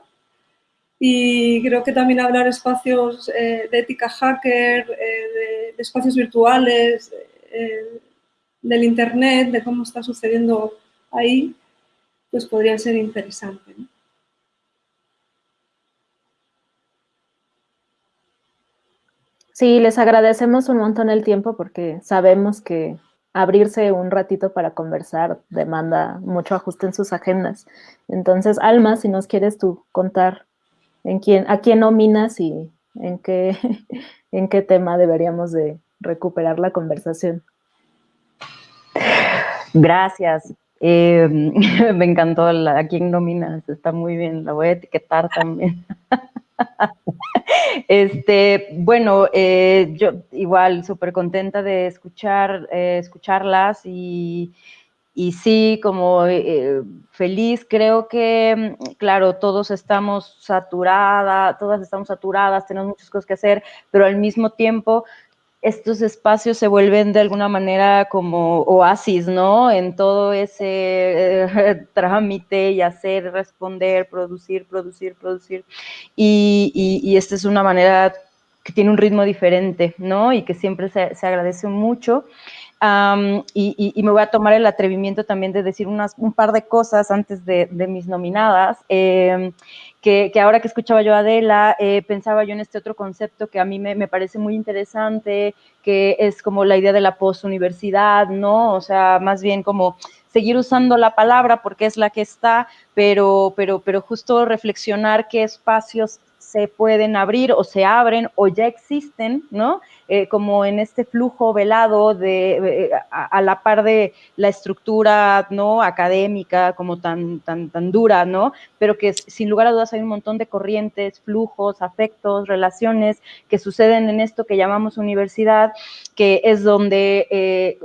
y creo que también hablar espacios eh, de ética hacker, eh, de, de, espacios virtuales, eh, del Internet, de cómo está sucediendo ahí, pues podría ser interesante. ¿no? Sí, les agradecemos un montón el tiempo porque sabemos que abrirse un ratito para conversar demanda mucho ajuste en sus agendas. Entonces, Alma, si nos quieres tú contar en quién, a quién nominas y en qué, en qué tema deberíamos de recuperar la conversación. Gracias. Eh, me encantó la, a quién nominas, está muy bien, la voy a etiquetar también. este, bueno, eh, yo igual súper contenta de escuchar, eh, escucharlas y, y, sí, como eh, feliz, creo que, claro, todos estamos saturadas, todas estamos saturadas, tenemos muchas cosas que hacer, pero al mismo tiempo estos espacios se vuelven de alguna manera como oasis, ¿no? En todo ese eh, trámite y hacer, responder, producir, producir, producir. Y, y, y, esta es una manera que tiene un ritmo diferente, ¿no? Y que siempre se, agradece mucho. Um, y, me voy a tomar el atrevimiento también de decir unas, un par de cosas antes de, mis nominadas. Eh, que, ahora que escuchaba yo a Adela, eh, pensaba yo en este otro concepto que a mí me, parece muy interesante, que es como la idea de la postuniversidad, ¿no? O sea, más bien como seguir usando la palabra porque es la que está, pero, pero, pero justo reflexionar qué espacios se pueden abrir o se abren o ya existen, ¿no? Eh, como en este flujo velado de, eh, a, la par de la estructura, ¿no? Académica, como tan, tan, tan dura, ¿no? Pero que sin lugar a dudas hay un montón de corrientes, flujos, afectos, relaciones que suceden en esto que llamamos universidad, que es donde... Eh,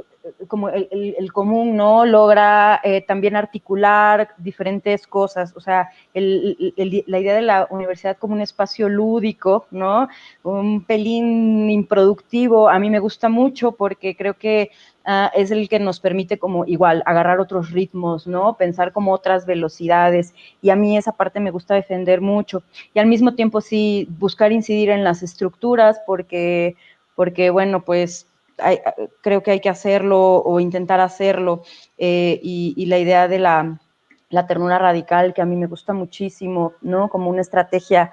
como el, común, ¿no? Logra eh, también articular diferentes cosas, o sea, la idea de la universidad como un espacio lúdico, ¿no? Un pelín improductivo, a mí me gusta mucho porque creo que ah, es el que nos permite como igual agarrar otros ritmos, ¿no? Pensar como otras velocidades y a mí esa parte me gusta defender mucho y al mismo tiempo sí buscar incidir en las estructuras porque, porque bueno, pues creo que hay que hacerlo o intentar hacerlo. Eh, y, la idea de la, ternura radical, que a mí me gusta muchísimo, ¿no? Como una estrategia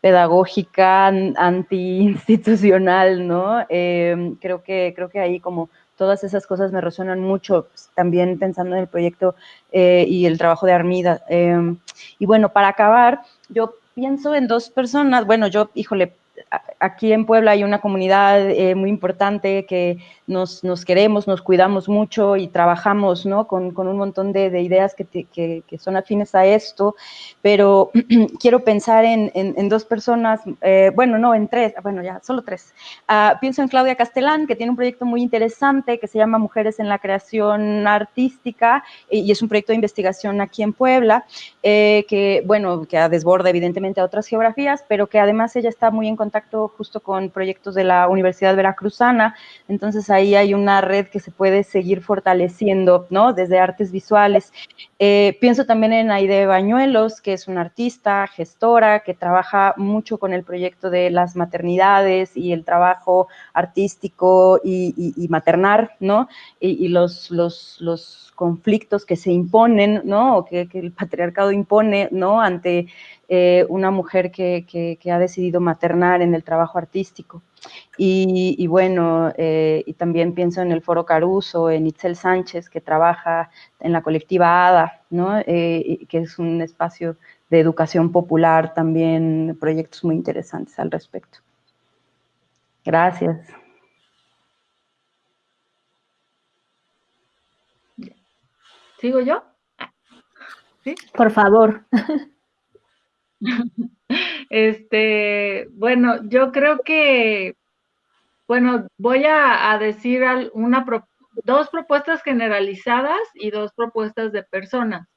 pedagógica anti-institucional, ¿no? Em, creo, que, creo que ahí como todas esas cosas me resuenan mucho, pues, también pensando en el proyecto eh, y el trabajo de Armida. Em, y bueno, para acabar, yo pienso en dos personas, bueno, yo, híjole, aquí en Puebla hay una comunidad eh, muy importante que nos, queremos, nos cuidamos mucho y trabajamos ¿no? con, un montón de, ideas que, son afines a esto, pero quiero pensar en, dos personas, eh, bueno, no, en tres, bueno, ya, solo tres. Ah, pienso en Claudia Castellán, que tiene un proyecto muy interesante que se llama Mujeres en la Creación Artística y es un proyecto de investigación aquí en Puebla, eh, que, bueno, que desborda evidentemente a otras geografías, pero que además ella está muy en contacto justo con proyectos de la Universidad Veracruzana, entonces ahí hay una red que se puede seguir fortaleciendo, ¿no? Desde artes visuales. Eh, pienso también en Aide Bañuelos, que es una artista, gestora, que trabaja mucho con el proyecto de las maternidades y el trabajo artístico y, maternar, ¿no? Y, los, los, conflictos que se imponen, ¿no? O que, que el patriarcado impone, ¿no? Ante eh, una mujer que, ha decidido maternar en el trabajo artístico. Y, bueno, eh, y también pienso en el Foro Caruso, en Itzel Sánchez, que trabaja en la colectiva ADA, ¿no? Eh, que es un espacio de educación popular, también proyectos muy interesantes al respecto. Gracias. ¿Sigo yo? ¿Sí? Por favor. Este, bueno, yo creo que, bueno, voy a, decir una, dos propuestas generalizadas y dos propuestas de personas.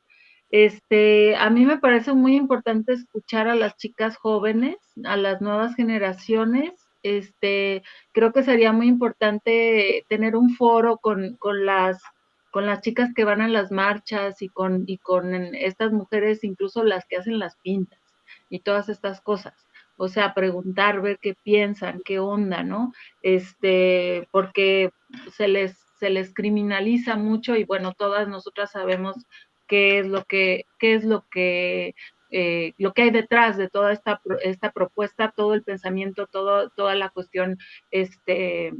Este, a mí me parece muy importante escuchar a las chicas jóvenes, a las nuevas generaciones. Este, creo que sería muy importante tener un foro con, con las con las chicas que van a las marchas y con, y con estas mujeres, incluso las que hacen las pintas y todas estas cosas. O sea, preguntar, ver qué piensan, qué onda, ¿no? Este, porque se les, se les criminaliza mucho y bueno, todas nosotras sabemos qué es lo que, qué es lo que eh, lo que hay detrás de toda esta, esta propuesta, todo el pensamiento, todo, toda la cuestión este,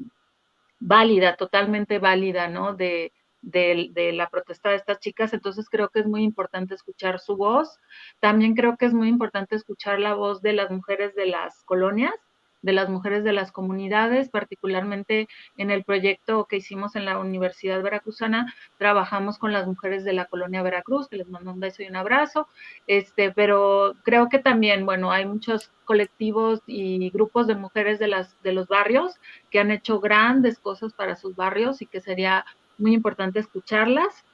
válida, totalmente válida, ¿no? De, de, la protesta de estas chicas, entonces creo que es muy importante escuchar su voz. También creo que es muy importante escuchar la voz de las mujeres de las colonias, de las mujeres de las comunidades, particularmente en el proyecto que hicimos en la Universidad Veracruzana, trabajamos con las mujeres de la colonia Veracruz, que les mando un beso y un abrazo, este, pero creo que también, bueno, hay muchos colectivos y grupos de mujeres de, las, de los barrios que han hecho grandes cosas para sus barrios y que sería muy importante escucharlas.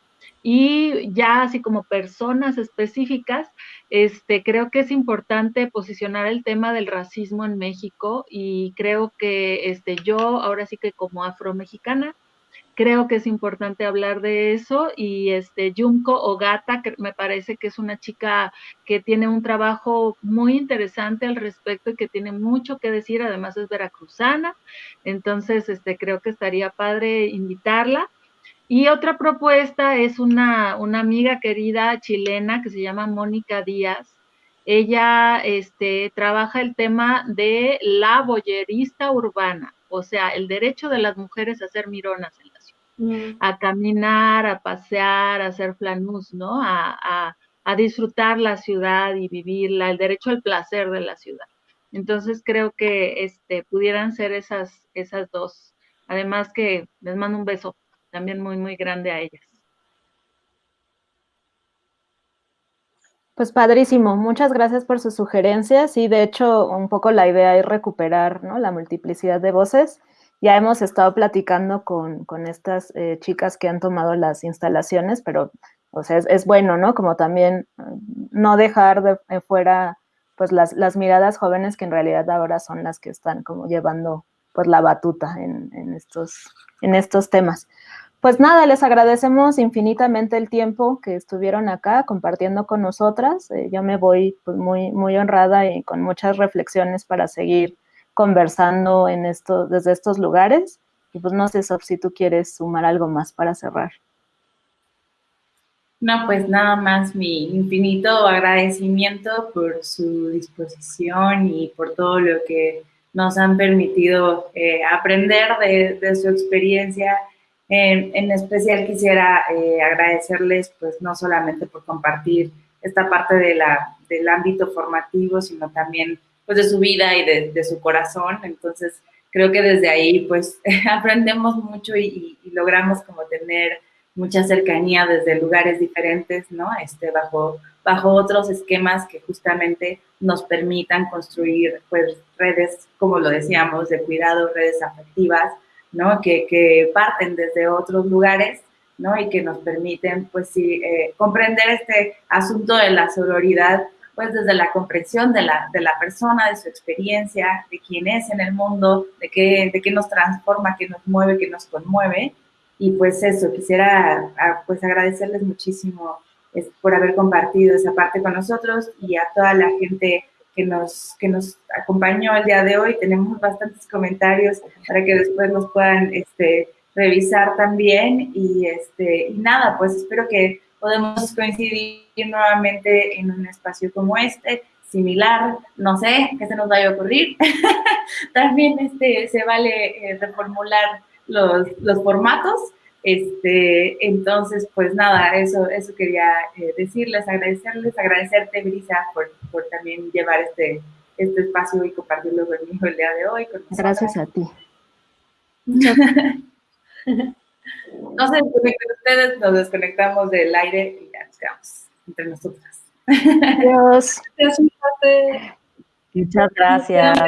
Y ya así como personas específicas, este, creo que es importante posicionar el tema del racismo en México y creo que este, yo, ahora sí que como afromexicana, creo que es importante hablar de eso y este Yumko Ogata, me parece que es una chica que tiene un trabajo muy interesante al respecto y que tiene mucho que decir, además es veracruzana, entonces este creo que estaría padre invitarla. Y otra propuesta es una, amiga querida chilena que se llama Mónica Díaz. Ella este, trabaja el tema de la boyerista urbana, o sea, el derecho de las mujeres a ser mironas en la ciudad. mm. a caminar, a pasear, a hacer flanús, ¿no? A, a, disfrutar la ciudad y vivirla, el derecho al placer de la ciudad. Entonces creo que este, pudieran ser esas, esas dos. Además que les mando un beso también muy, muy grande a ellas. Pues padrísimo, muchas gracias por sus sugerencias y de hecho un poco la idea es recuperar ¿no? la multiplicidad de voces. Ya hemos estado platicando con, estas eh, chicas que han tomado las instalaciones, pero o sea, es, bueno, ¿no? Como también mm, no dejar de, fuera pues las, las, miradas jóvenes que en realidad ahora son las que están como llevando pues la batuta en, en estos, en estos temas. Pues nada, les agradecemos infinitamente el tiempo que estuvieron acá compartiendo con nosotras. Eh, yo me voy pues, muy, muy honrada y con muchas reflexiones para seguir conversando en esto, desde estos lugares. Y pues no sé, si tú quieres sumar algo más para cerrar. No, pues nada más mi infinito agradecimiento por su disposición y por todo lo que nos han permitido eh, aprender de, de su experiencia en especial quisiera eh, agradecerles, pues no solamente por compartir esta parte de del ámbito formativo, sino también pues de su vida y de, su corazón. Entonces, creo que desde ahí pues aprendemos mucho y, logramos como tener mucha cercanía desde lugares diferentes, ¿no? Este, bajo, bajo otros esquemas que justamente nos permitan construir pues redes, como lo decíamos, de cuidado, redes afectivas, ¿no? Que, parten desde otros lugares, ¿no? Y que nos permiten, pues sí, eh, comprender este asunto de la sororidad, pues desde la comprensión de la, de la persona, de su experiencia, de quién es en el mundo, de qué, de qué nos transforma, qué nos mueve, qué nos conmueve. Y pues eso, quisiera pues agradecerles muchísimo por haber compartido esa parte con nosotros y a toda la gente que nos, que nos acompañó el día de hoy. Tenemos bastantes comentarios para que después nos puedan este, revisar también. Y, este, y nada, pues espero que podamos coincidir nuevamente en un espacio como este, similar, no sé, qué se nos vaya a ocurrir. también este, se vale eh, reformular los, los formatos este, entonces, pues nada, eso, eso quería eh, decirles, agradecerles, agradecerte, Brisa, por, por, también llevar este, este espacio y compartirlo conmigo el día de hoy. Gracias a ti. no se desconecten ustedes, nos desconectamos del aire y ya nos quedamos entre nosotras. Adiós. Muchas gracias.